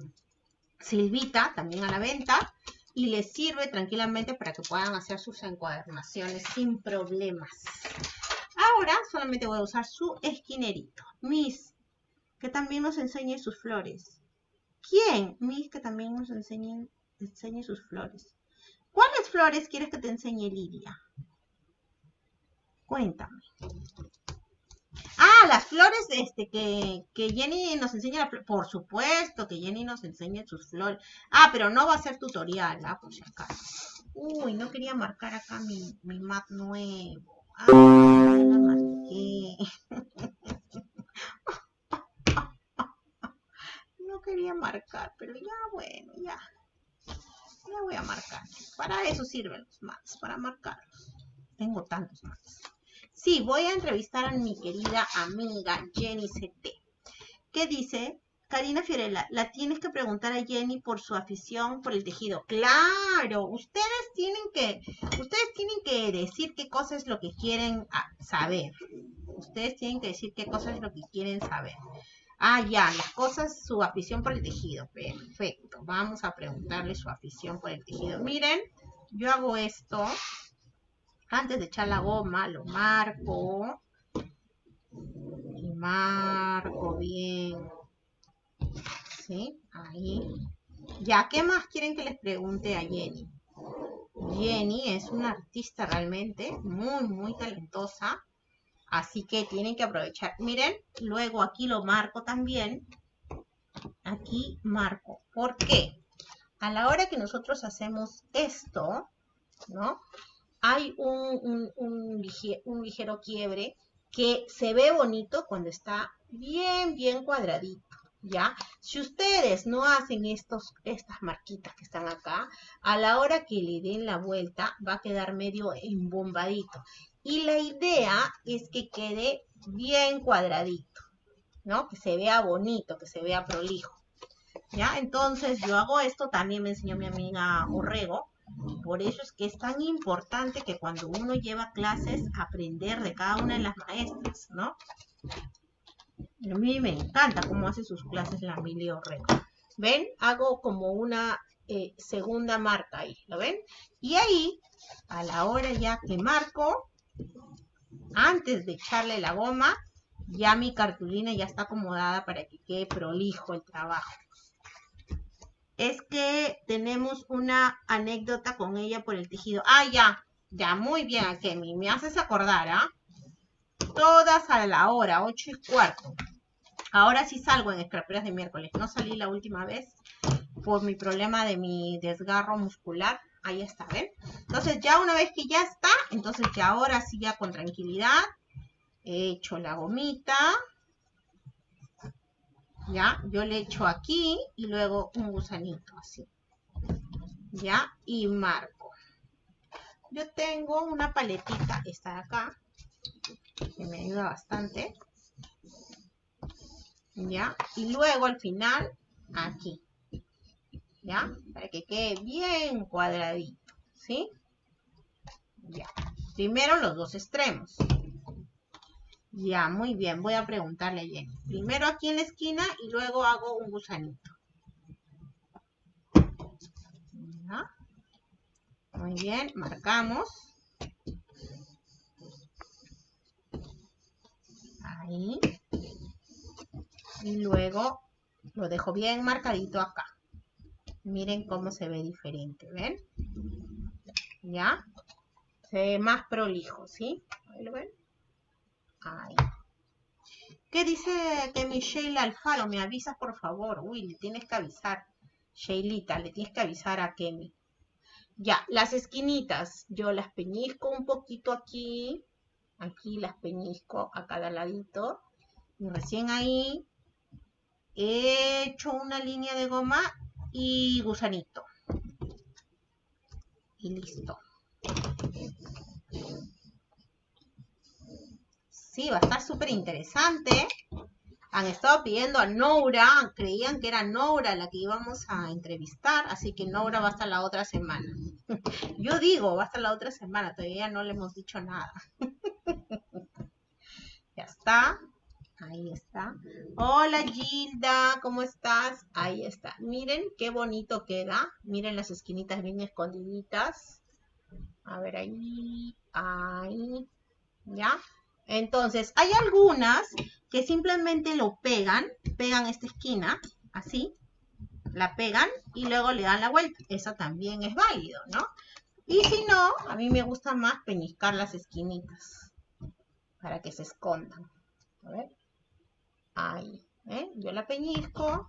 Silvita también a la venta. Y les sirve tranquilamente para que puedan hacer sus encuadernaciones sin problemas. Ahora solamente voy a usar su esquinerito. Miss, que también nos enseñe sus flores. ¿Quién? Miss, que también nos enseñe, enseñe sus flores. ¿Cuáles flores quieres que te enseñe Lidia? Cuéntame. Ah, las flores este, que, que Jenny nos enseña. Por supuesto que Jenny nos enseñe sus flores. Ah, pero no va a ser tutorial, ¿ah? Por si. Uy, no quería marcar acá mi, mi mat nuevo. Ah, no quería marcar, pero ya bueno, ya. Ya voy a marcar. Para eso sirven los mats, para marcarlos. Tengo tantos mats. Sí, voy a entrevistar a mi querida amiga Jenny CT. ¿Qué dice? Karina Fiorella, la tienes que preguntar a Jenny por su afición por el tejido. Claro, ustedes tienen que, ustedes tienen que decir qué cosa es lo que quieren ah, saber. Ustedes tienen que decir qué cosa es lo que quieren saber. Ah, ya, las cosas, su afición por el tejido. Perfecto. Vamos a preguntarle su afición por el tejido. Miren, yo hago esto. Antes de echar la goma, lo marco. Y marco bien ¿sí? Ahí. Ya, ¿qué más quieren que les pregunte a Jenny? Jenny es una artista realmente muy, muy talentosa. Así que tienen que aprovechar. Miren, luego aquí lo marco también. Aquí marco. ¿Por qué? A la hora que nosotros hacemos esto, ¿no? Hay un, un ligero quiebre que se ve bonito cuando está bien, bien cuadradito. ¿Ya? Si ustedes no hacen estos, estas marquitas que están acá, a la hora que le den la vuelta va a quedar medio embombadito. Y la idea es que quede bien cuadradito, ¿no? Que se vea bonito, que se vea prolijo. ¿Ya? Entonces yo hago esto, también me enseñó mi amiga Orrego. Por eso es que es tan importante que cuando uno lleva clases, aprender de cada una de las maestras, ¿no? A mí me encanta cómo hace sus clases la Emilio Rey. ¿Ven? Hago como una eh, segunda marca ahí, ¿lo ven? Y ahí, a la hora ya que marco, antes de echarle la goma, ya mi cartulina ya está acomodada para que quede prolijo el trabajo. Es que tenemos una anécdota con ella por el tejido. Ah, ya, ya, muy bien, Kemi, me haces acordar, ¿ah? Todas a la hora, 8 y cuarto. Ahora sí salgo en escraperas de miércoles. No salí la última vez por mi problema de mi desgarro muscular. Ahí está, ¿ven? Entonces ya una vez que ya está, entonces ya ahora sí ya con tranquilidad he hecho la gomita. Ya, yo le echo aquí y luego un gusanito así. Ya, y marco. Yo tengo una paletita, esta de acá, que me ayuda bastante. ¿Ya? Y luego al final, aquí, ¿ya? Para que quede bien cuadradito, ¿sí? Ya. Primero los dos extremos. Ya, muy bien. Voy a preguntarle a Jenny. Primero aquí en la esquina y luego hago un gusanito. ¿Ya? Muy bien, marcamos. Ahí y luego lo dejo bien marcadito acá. Miren cómo se ve diferente, ¿ven? ¿Ya? Se ve más prolijo, ¿sí? Ahí lo ven. Ahí. ¿Qué dice que mi Sheila Alfaro? ¿Me avisas, por favor? Uy, le tienes que avisar. Sheilita, le tienes que avisar a Kemi. Ya, las esquinitas, yo las peñizco un poquito aquí. Aquí las peñizco a cada ladito. Y recién ahí he hecho una línea de goma y gusanito. Y listo. Sí, va a estar súper interesante. Han estado pidiendo a Noura, creían que era Noura la que íbamos a entrevistar, así que Noura va hasta la otra semana. Yo digo, va hasta la otra semana, todavía no le hemos dicho nada. ya está. Ahí está. Hola Gilda, ¿cómo estás? Ahí está. Miren qué bonito queda. Miren las esquinitas bien escondiditas. A ver ahí, ahí. ¿Ya? Entonces, hay algunas que simplemente lo pegan, pegan esta esquina, así, la pegan y luego le dan la vuelta. Eso también es válido, ¿no? Y si no, a mí me gusta más peñiscar las esquinitas para que se escondan. A ver. Ahí, ¿eh? Yo la peñisco,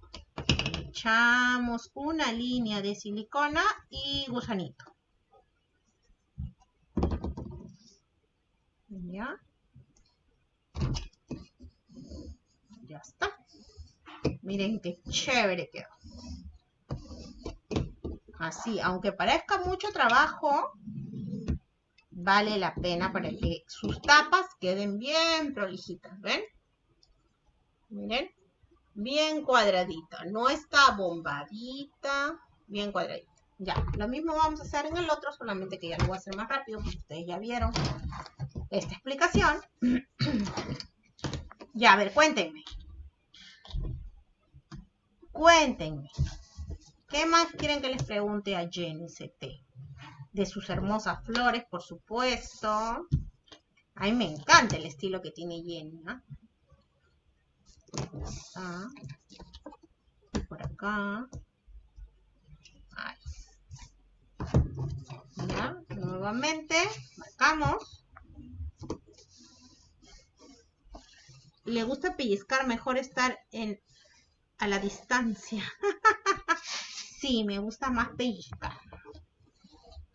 echamos una línea de silicona y gusanito. ¿Ya? Ya está. Miren qué chévere quedó. Así, aunque parezca mucho trabajo, vale la pena para que sus tapas queden bien prolijitas, ¿ven? Miren, bien cuadradita, no está bombadita, bien cuadradita. Ya, lo mismo vamos a hacer en el otro, solamente que ya lo voy a hacer más rápido, porque ustedes ya vieron esta explicación. ya, a ver, cuéntenme. Cuéntenme. ¿Qué más quieren que les pregunte a Jenny CT? De sus hermosas flores, por supuesto. A mí me encanta el estilo que tiene Jenny, ¿no? Por acá. Nuevamente, marcamos. Le gusta pellizcar, mejor estar en a la distancia. sí, me gusta más pellizcar.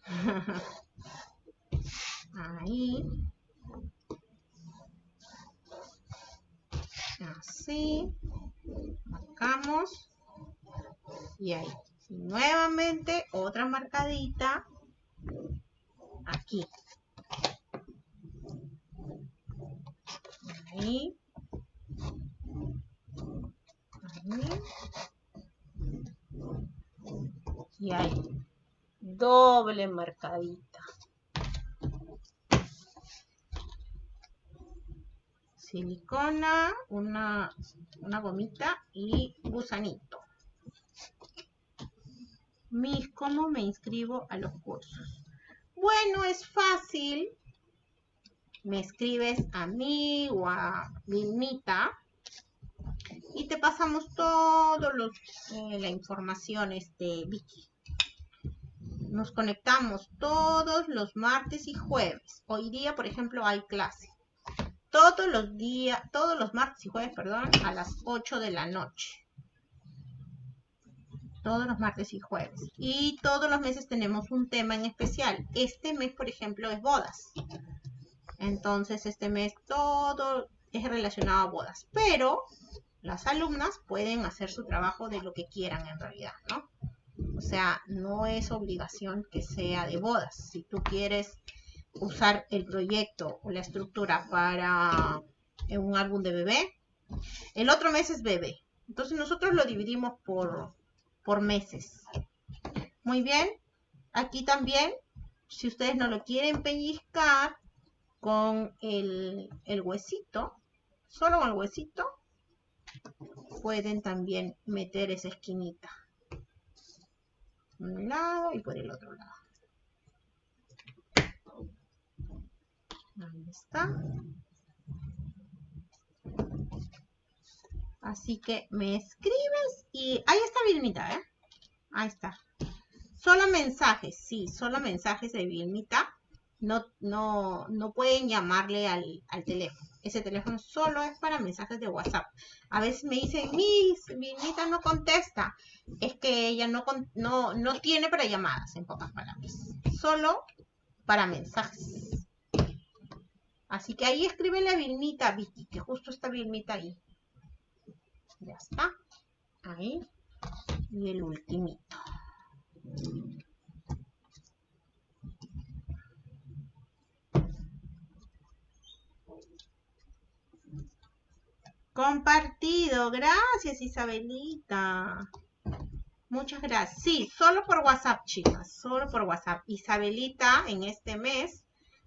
Ahí. Así. Marcamos. Y ahí. nuevamente otra marcadita. Aquí. Ahí. Y ahí. Doble marcadita. Silicona, una, una gomita y gusanito. Mis, ¿cómo me inscribo a los cursos? Bueno, es fácil. Me escribes a mí o a Vilmita y te pasamos los, eh, la información, este, Vicky. Nos conectamos todos los martes y jueves. Hoy día, por ejemplo, hay clase. Todos los días, todos los martes y jueves, perdón, a las 8 de la noche. Todos los martes y jueves. Y todos los meses tenemos un tema en especial. Este mes, por ejemplo, es bodas. Entonces, este mes todo es relacionado a bodas. Pero las alumnas pueden hacer su trabajo de lo que quieran en realidad, ¿no? O sea, no es obligación que sea de bodas. Si tú quieres usar el proyecto o la estructura para un álbum de bebé, el otro mes es bebé. Entonces nosotros lo dividimos por, por meses. Muy bien. Aquí también, si ustedes no lo quieren pellizcar con el, el huesito, solo con el huesito, pueden también meter esa esquinita. Por un lado y por el otro lado. Ahí está. Así que me escribes y ahí está Vilmita, ¿eh? Ahí está. Solo mensajes, sí, solo mensajes de Vilmita. No, no, no pueden llamarle al, al teléfono. Ese teléfono solo es para mensajes de WhatsApp. A veces me dicen, Miss, Vilmita no contesta. Es que ella no, no, no tiene para llamadas, en pocas palabras. Solo para mensajes. Así que ahí escribe la Vilmita, Vicky, que justo está Vilmita ahí. Ya está. Ahí. Y el ultimito. Compartido. Gracias, Isabelita. Muchas gracias. Sí, solo por WhatsApp, chicas. Solo por WhatsApp. Isabelita en este mes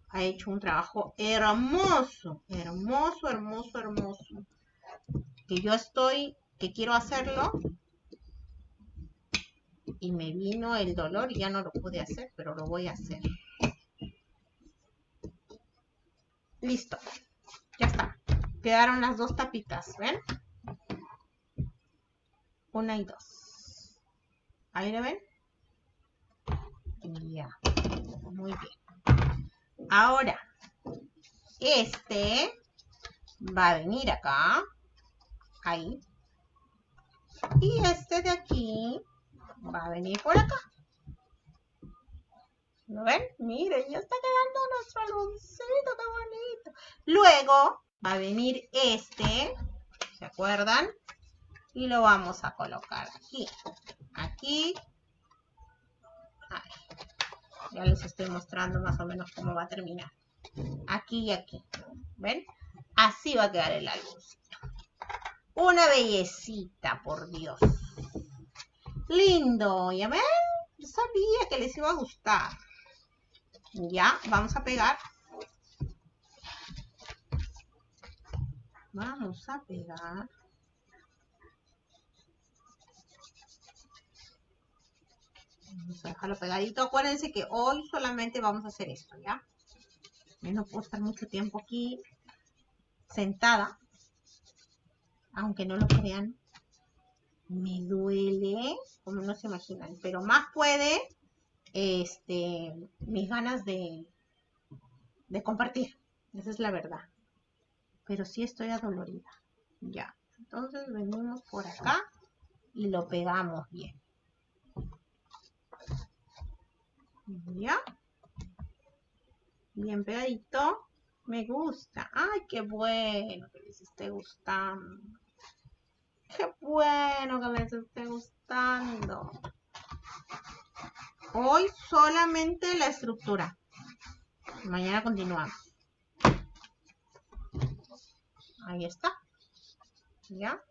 ha hecho un trabajo hermoso. Hermoso, hermoso, hermoso. Que yo estoy, que quiero hacerlo. Y me vino el dolor y ya no lo pude hacer, pero lo voy a hacer. Listo. Ya está. Quedaron las dos tapitas, ¿ven? Una y dos. Ahí lo ven. Ya. Muy bien. Ahora, este va a venir acá. Ahí. Y este de aquí va a venir por acá. ¿Lo ven? Miren, ya está quedando nuestro aluncito, qué bonito. Luego va a venir este, ¿se acuerdan? Y lo vamos a colocar aquí, aquí. Ya les estoy mostrando más o menos cómo va a terminar. Aquí y aquí, ¿ven? Así va a quedar el álbumcito. Una bellecita, por Dios. Lindo, ¿ya ven? Yo sabía que les iba a gustar. Ya, vamos a pegar. Vamos a pegar. Vamos a dejarlo pegadito. Acuérdense que hoy solamente vamos a hacer esto, ¿ya? no puedo estar mucho tiempo aquí sentada. Aunque no lo crean. Me duele, como no se imaginan. Pero más puede este, mis ganas de, de compartir. Esa es la verdad. Pero sí estoy adolorida. Ya. Entonces venimos por acá y lo pegamos bien. Ya. Bien pegadito. Me gusta. Ay, qué bueno que les esté gustando. Qué bueno que les esté gustando. Hoy solamente la estructura. Mañana continuamos. Ahí está. ¿Ya?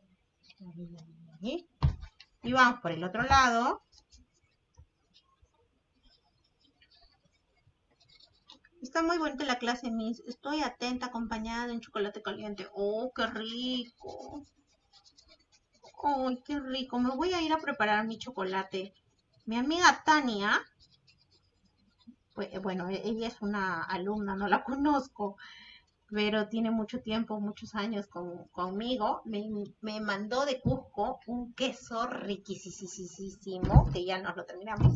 Y vamos por el otro lado. Está muy bonita la clase, Miss. Estoy atenta, acompañada en chocolate caliente. ¡Oh, qué rico! ¡Ay, qué rico! Me voy a ir a preparar mi chocolate. Mi amiga Tania, pues, bueno, e-, ella es una alumna, no la conozco, pero tiene mucho tiempo, muchos años conmigo, me, me, mandó de Cusco un queso riquísimo, que ya nos lo terminamos,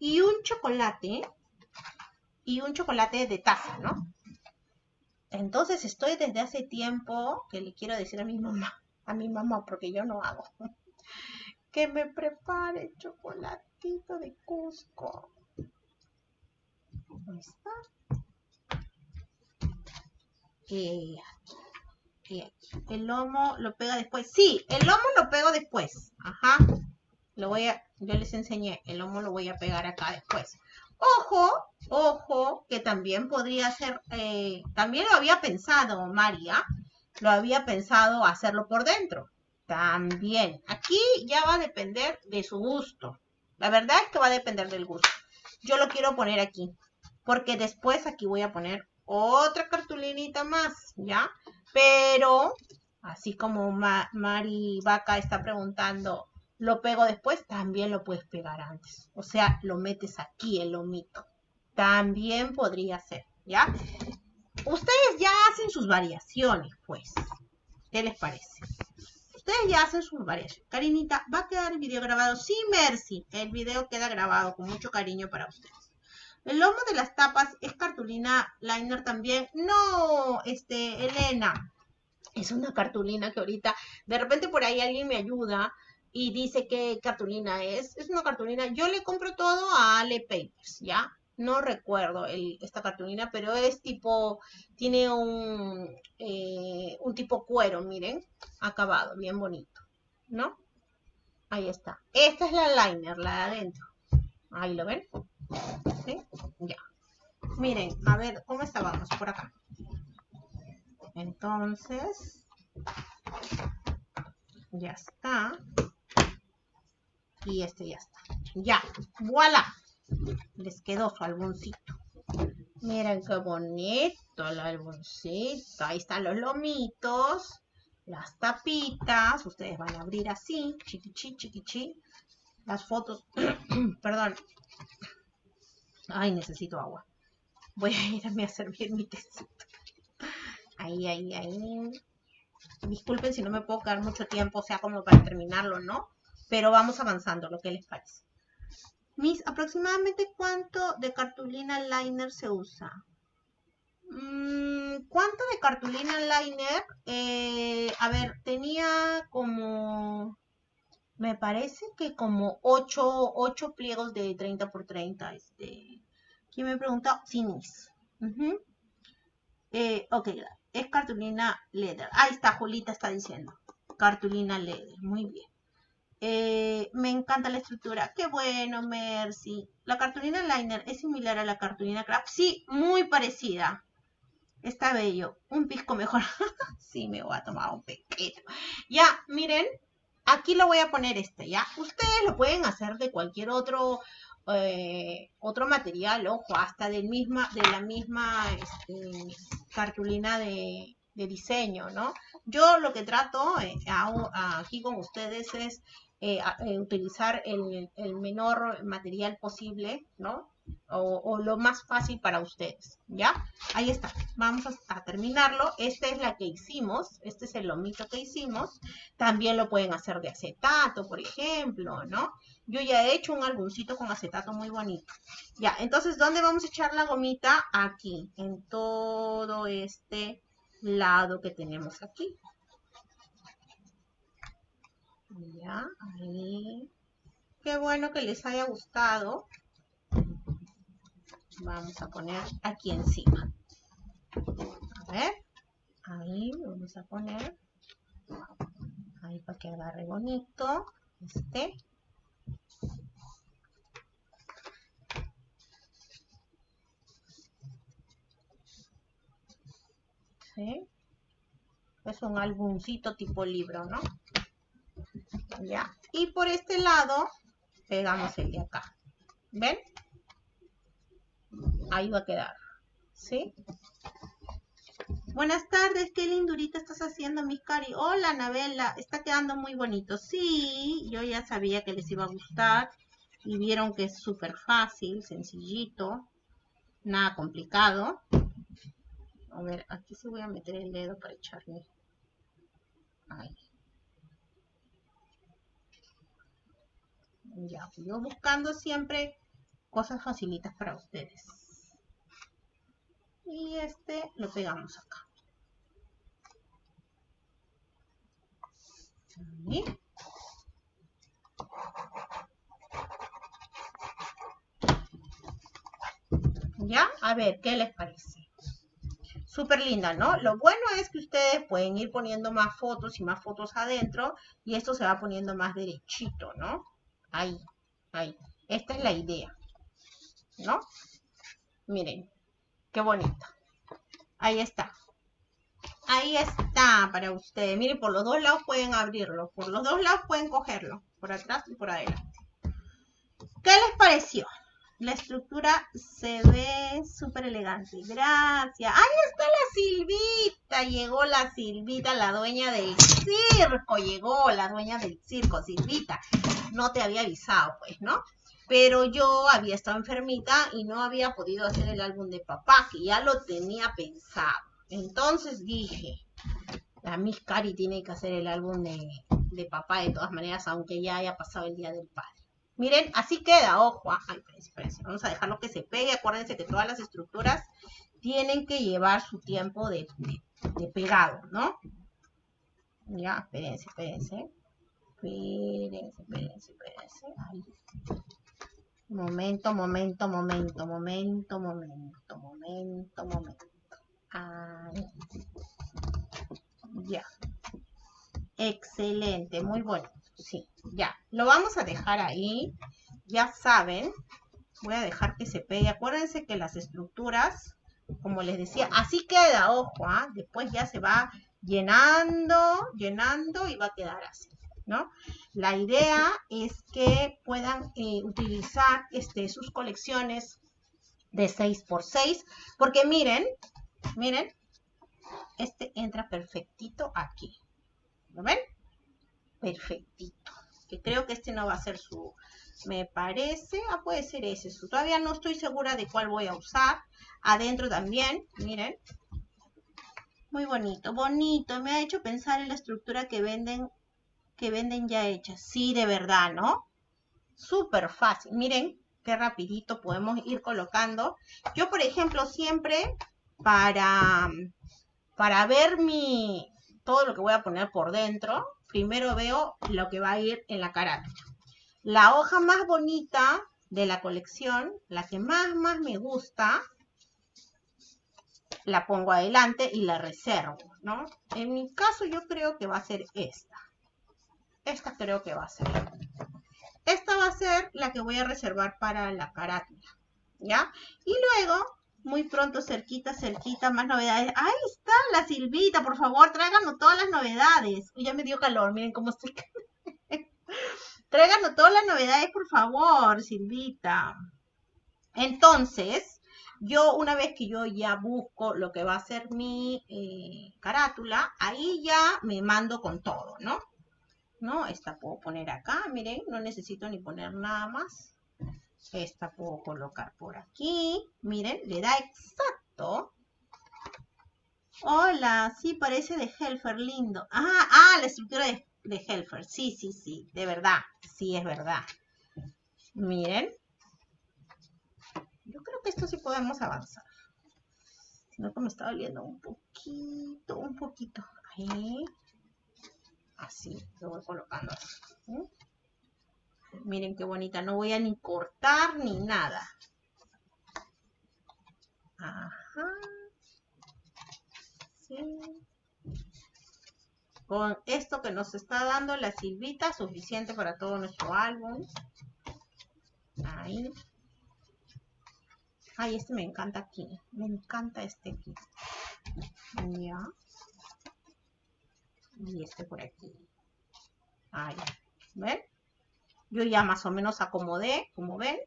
y un chocolate, y un chocolate de taza, ¿no? Entonces estoy desde hace tiempo que le quiero decir a mi mamá, a mi mamá, porque yo no hago, que me prepare chocolate de Cusco. Ahí está. Y El lomo lo pega después. Sí, el lomo lo pego después. Ajá. Lo voy a, yo les enseñé, el lomo lo voy a pegar acá después. Ojo, ojo, que también podría ser, eh, también lo había pensado María, lo había pensado hacerlo por dentro. También. Aquí ya va a depender de su gusto. La verdad es que va a depender del gusto. Yo lo quiero poner aquí, porque después aquí voy a poner otra cartulinita más, ¿ya? Pero, así como Mari Vaca está preguntando, ¿lo pego después? También lo puedes pegar antes. O sea, lo metes aquí, el lomito. También podría ser, ¿ya? Ustedes ya hacen sus variaciones, pues. ¿Qué les parece? ustedes ya hacen sus variaciones. Karinita, ¿va a quedar el video grabado? Sí, Mercy. El video queda grabado con mucho cariño para ustedes. El lomo de las tapas es cartulina liner también. No, este, Elena. Es una cartulina que ahorita, de repente por ahí alguien me ayuda y dice qué cartulina es. Es una cartulina. Yo le compro todo a Ale Papers, ¿ya? no recuerdo esta cartulina, pero es tipo, tiene un, eh, un tipo cuero, miren, acabado, bien bonito, ¿no? Ahí está. Esta es la liner, la de adentro. Ahí lo ven. Ya. Miren, a ver, ¿cómo estábamos por acá? Entonces, Ya está. Y este ya está. Ya, voilà. Les quedó su álbumcito. Miren qué bonito el álbumcito. Ahí están los lomitos, las tapitas. Ustedes van a abrir así, chiquichi, chiquichi. Las fotos, perdón. Ay, necesito agua. Voy a irme a servir mi tecito. Ahí, ahí, ahí. Disculpen si no me puedo quedar mucho tiempo, o sea, como para terminarlo, ¿no? Pero vamos avanzando, lo que les parece. Mis, aproximadamente cuánto de cartulina liner se usa. Mm, ¿Cuánto de cartulina liner? Eh, a ver, tenía como, me parece que como 8, 8 pliegos de 30 por 30. Este, ¿Quién me pregunta? Finis. Eh, ok, es cartulina leather. Ahí está, Julita está diciendo. Cartulina leather, muy bien. Eh, me encanta la estructura. Qué bueno, Mercy. La cartulina liner es similar a la cartulina craft. Sí, muy parecida. Está bello. Un pisco mejor. sí, me voy a tomar un pequeño. Ya, miren. Aquí lo voy a poner este, ¿ya? Ustedes lo pueden hacer de cualquier otro eh, otro material, ojo, hasta del misma, de la misma este, cartulina de, diseño, ¿no? Yo lo que trato eh, aquí con ustedes es eh, eh, utilizar el, menor material posible, ¿no? O, lo más fácil para ustedes, ¿ya? Ahí está, vamos a, terminarlo. Esta es la que hicimos, este es el lomito que hicimos. También lo pueden hacer de acetato, por ejemplo, ¿no? Yo ya he hecho un álbumcito con acetato muy bonito. Ya, entonces, ¿dónde vamos a echar la gomita? Aquí, en todo este lado que tenemos aquí. Ya, ahí. Qué bueno que les haya gustado. Vamos a poner aquí encima. A ver. Ahí vamos a poner. Ahí para que agarre bonito. Este. Es un álbumcito tipo libro, ¿no? ¿Ya? Y por este lado pegamos el de acá. ¿Ven? Ahí va a quedar. ¿Sí? Buenas tardes, qué lindurita estás haciendo, mi cari. Hola, Anabela, está quedando muy bonito. Sí, yo ya sabía que les iba a gustar. Y vieron que es súper fácil, sencillito. Nada complicado. A ver, aquí sí voy a meter el dedo para echarle. Ahí. Ya, yo buscando siempre cosas facilitas para ustedes. Y este lo pegamos acá. ¿Ya? A ver, ¿qué les parece? Súper linda, ¿no? Lo bueno es que ustedes pueden ir poniendo más fotos y más fotos adentro y esto se va poniendo más derechito, ¿no? Ahí, ahí. Esta es la idea. ¿No? Miren, qué bonito. Ahí está. Ahí está para ustedes. Miren, por los dos lados pueden abrirlo. Por los dos lados pueden cogerlo. Por atrás y por adelante. ¿Qué les pareció? La estructura se ve súper elegante. Gracias. Ahí está la Silvita. Llegó la Silvita, la dueña del circo. Llegó la dueña del circo, Silvita. No te había avisado, pues, ¿no? Pero yo había estado enfermita y no había podido hacer el álbum de papá, que ya lo tenía pensado. Entonces dije, la Miss Cari tiene que hacer el álbum de, de papá de todas maneras, aunque ya haya pasado el Día del Padre. Miren, así queda, ojo. Espérense, vamos a dejarlo que se pegue. Acuérdense que todas las estructuras tienen que llevar su tiempo de, pegado, ¿no? Ya, espérense, espérense. Espérense, espérense, espérense. Momento, momento, momento, momento, momento, momento, momento. Ya. Excelente, muy bueno. Sí, ya. Lo vamos a dejar ahí. Ya saben. Voy a dejar que se pegue. Acuérdense que las estructuras, como les decía, así queda, ojo, ¿ah? después ya se va llenando, llenando y va a quedar así, ¿no? La idea es que puedan eh, utilizar este, sus colecciones de 6x6, porque miren, miren, este entra perfectito aquí, ¿lo ven? Perfectito, que creo que este no va a ser su, me parece, ah, puede ser ese, todavía no estoy segura de cuál voy a usar, adentro también, miren, muy bonito, bonito. Me ha hecho pensar en la estructura que venden, que venden ya hecha. Sí, de verdad, ¿no? Súper fácil. Miren qué rapidito podemos ir colocando. Yo, por ejemplo, siempre para, para ver mi, todo lo que voy a poner por dentro, primero veo lo que va a ir en la carátula. La hoja más bonita de la colección, la que más, más me gusta, la pongo adelante y la reservo, ¿no? En mi caso yo creo que va a ser esta. Esta creo que va a ser. Esta va a ser la que voy a reservar para la carátula, ¿ya? Y luego, muy pronto, cerquita, cerquita, más novedades. Ahí está la Silvita, por favor, tráiganos todas las novedades. Uy, ya me dio calor, miren cómo estoy. tráiganos todas las novedades, por favor, Silvita. Entonces, yo una vez que yo ya busco lo que va a ser mi eh, carátula, ahí ya me mando con todo, ¿no? ¿No? Esta puedo poner acá, miren, no necesito ni poner nada más. Esta puedo colocar por aquí, miren, le da exacto. Hola, sí, parece de Helfer, lindo. Ah, ah, la estructura de, de Helfer, sí, sí, sí, de verdad, sí, es verdad. Miren, yo creo que esto sí podemos avanzar. Sino que me está doliendo un poquito, un poquito. Ahí. Así, lo voy colocando así. Miren qué bonita. No voy a ni cortar ni nada. Ajá. Sí. Con esto que nos está dando la silvita, suficiente para todo nuestro álbum. Ahí. Ay, este me encanta aquí. Me encanta este aquí. Y este por aquí. Ahí. ¿Ven? Yo ya más o menos acomodé, como ven.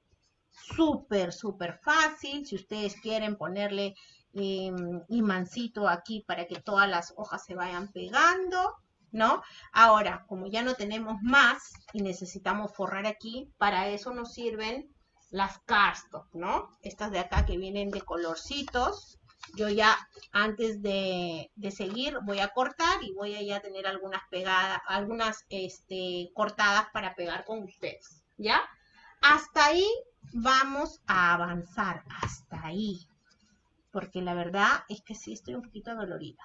Súper, súper fácil. Si ustedes quieren ponerle eh, imancito aquí para que todas las hojas se vayan pegando. ¿no? Ahora, como ya no tenemos más y necesitamos forrar aquí, para eso nos sirven las cardstock, ¿no? Estas de acá que vienen de colorcitos. Yo ya antes de, seguir voy a cortar y voy a ya tener algunas pegadas, algunas este, cortadas para pegar con ustedes, ¿ya? Hasta ahí vamos a avanzar, hasta ahí. Porque la verdad es que sí estoy un poquito dolorida,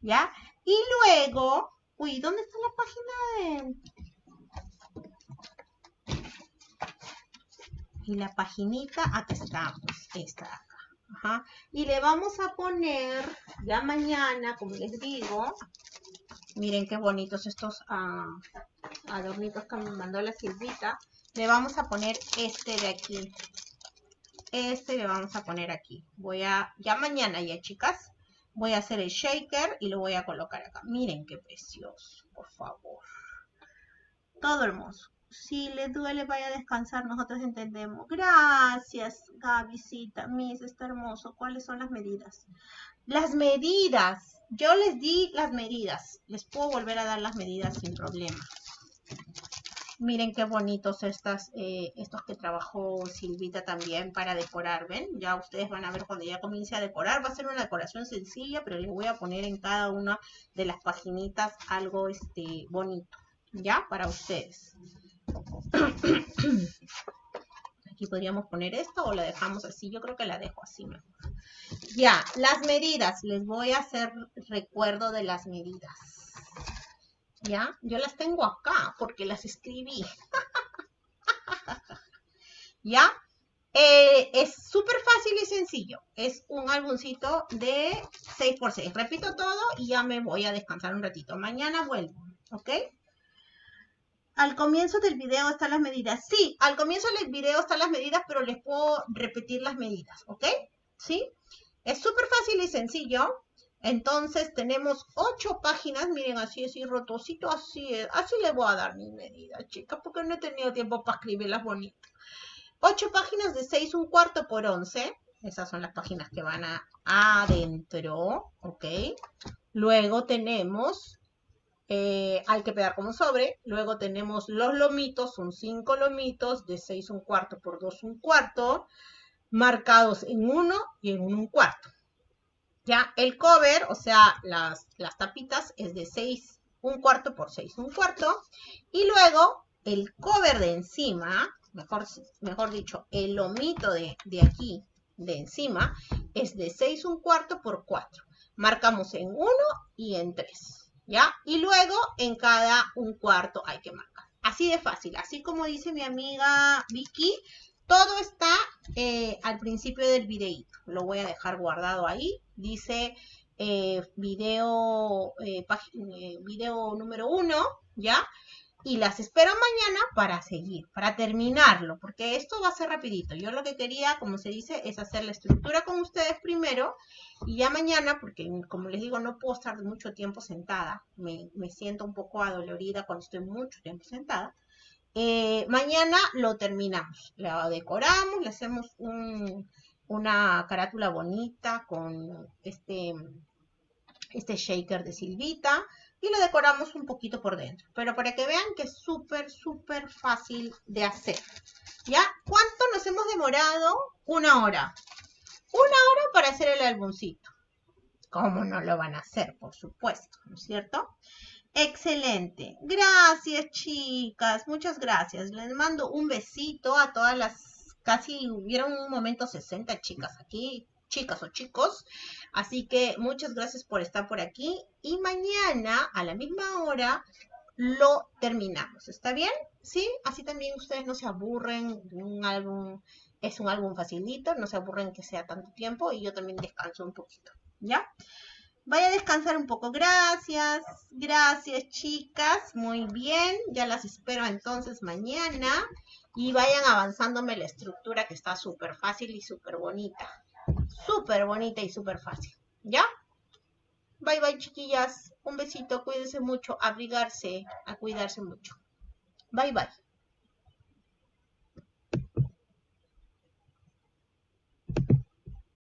¿ya? Y luego, uy, ¿dónde está la página de...? y la paginita, está, pues esta acá. Y le vamos a poner, ya mañana, como les digo, miren qué bonitos estos ah, adornitos que me mandó la Silvita. Le vamos a poner este de aquí. Este le vamos a poner aquí. Voy a, ya mañana ya chicas, voy a hacer el shaker y lo voy a colocar acá. Miren qué precioso, por favor. Todo hermoso si le duele, vaya a descansar, nosotros entendemos. Gracias, Gavisita, Miss, está hermoso. ¿Cuáles son las medidas? Las medidas, yo les di las medidas. Les puedo volver a dar las medidas sin problema. Miren qué bonitos eh, estos que trabajó Silvita también para decorar, ¿ven? Ya ustedes van a ver cuando ya comience a decorar. Va a ser una decoración sencilla, pero les voy a poner en cada una de las paginitas algo este, bonito, ¿ya? Para ustedes. Aquí podríamos poner esto o la dejamos así. Yo creo que la dejo así mejor. Ya, las medidas. Les voy a hacer recuerdo de las medidas. ¿Ya? Yo las tengo acá porque las escribí. ¿Ya? Eh, es súper fácil y sencillo. Es un álbumcito de 6x6. Repito todo y ya me voy a descansar un ratito. Mañana vuelvo. ¿Ok? Al comienzo del video están las medidas. Sí, al comienzo del video están las medidas, pero les puedo repetir las medidas, ¿ok? ¿Sí? Es súper fácil y sencillo. Entonces tenemos ocho páginas, miren, así, así, rotosito, así es. Así le voy a dar mi medida, chicas, porque no he tenido tiempo para escribirlas bonitas. Ocho páginas de seis, un cuarto por once. Esas son las páginas que van a, adentro, ¿ok? Luego tenemos, eh, hay que pegar como sobre. Luego tenemos los lomitos, son cinco lomitos de seis, un cuarto por dos, un cuarto, marcados en uno y en un cuarto. Ya, el cover, o sea, las, las tapitas es de 6, un cuarto por 6, un cuarto. Y luego el cover de encima, mejor, mejor dicho, el lomito de, de aquí, de encima, es de 6, un cuarto por 4. Marcamos en 1 y en 3, ¿ya? Y luego en cada un cuarto hay que marcar. Así de fácil, así como dice mi amiga Vicky, todo está eh, al principio del videíto. Lo voy a dejar guardado ahí. Dice eh, video, eh, video número uno, ¿ya? Y las espero mañana para seguir, para terminarlo, porque esto va a ser rapidito. Yo lo que quería, como se dice, es hacer la estructura con ustedes primero y ya mañana, porque como les digo, no puedo estar mucho tiempo sentada. Me, me siento un poco adolorida cuando estoy mucho tiempo sentada. Eh, mañana lo terminamos, lo decoramos, le hacemos una carátula bonita con este, este shaker de Silvita y lo decoramos un poquito por dentro. Pero para que vean que es súper, súper fácil de hacer. ¿Ya? ¿Cuánto nos hemos demorado? Una hora. Una hora para hacer el álbumcito. ¿Cómo no lo van a hacer? Por supuesto, ¿no es cierto? Excelente. Gracias, chicas. Muchas gracias. Les mando un besito a todas las, casi hubieron un momento 60 chicas aquí, chicas o chicos. Así que muchas gracias por estar por aquí. Y mañana a la misma hora lo terminamos. ¿Está bien? ¿Sí? Así también ustedes no se aburren. Un álbum es un álbum facilito. No se aburren que sea tanto tiempo. Y yo también descanso un poquito. ¿Ya? Vaya a descansar un poco. Gracias, gracias chicas. Muy bien, ya las espero entonces mañana. Y vayan avanzándome la estructura que está súper fácil y súper bonita. Súper bonita y súper fácil. ¿Ya? Bye bye chiquillas. Un besito, cuídense mucho, abrigarse, a cuidarse mucho. Bye bye.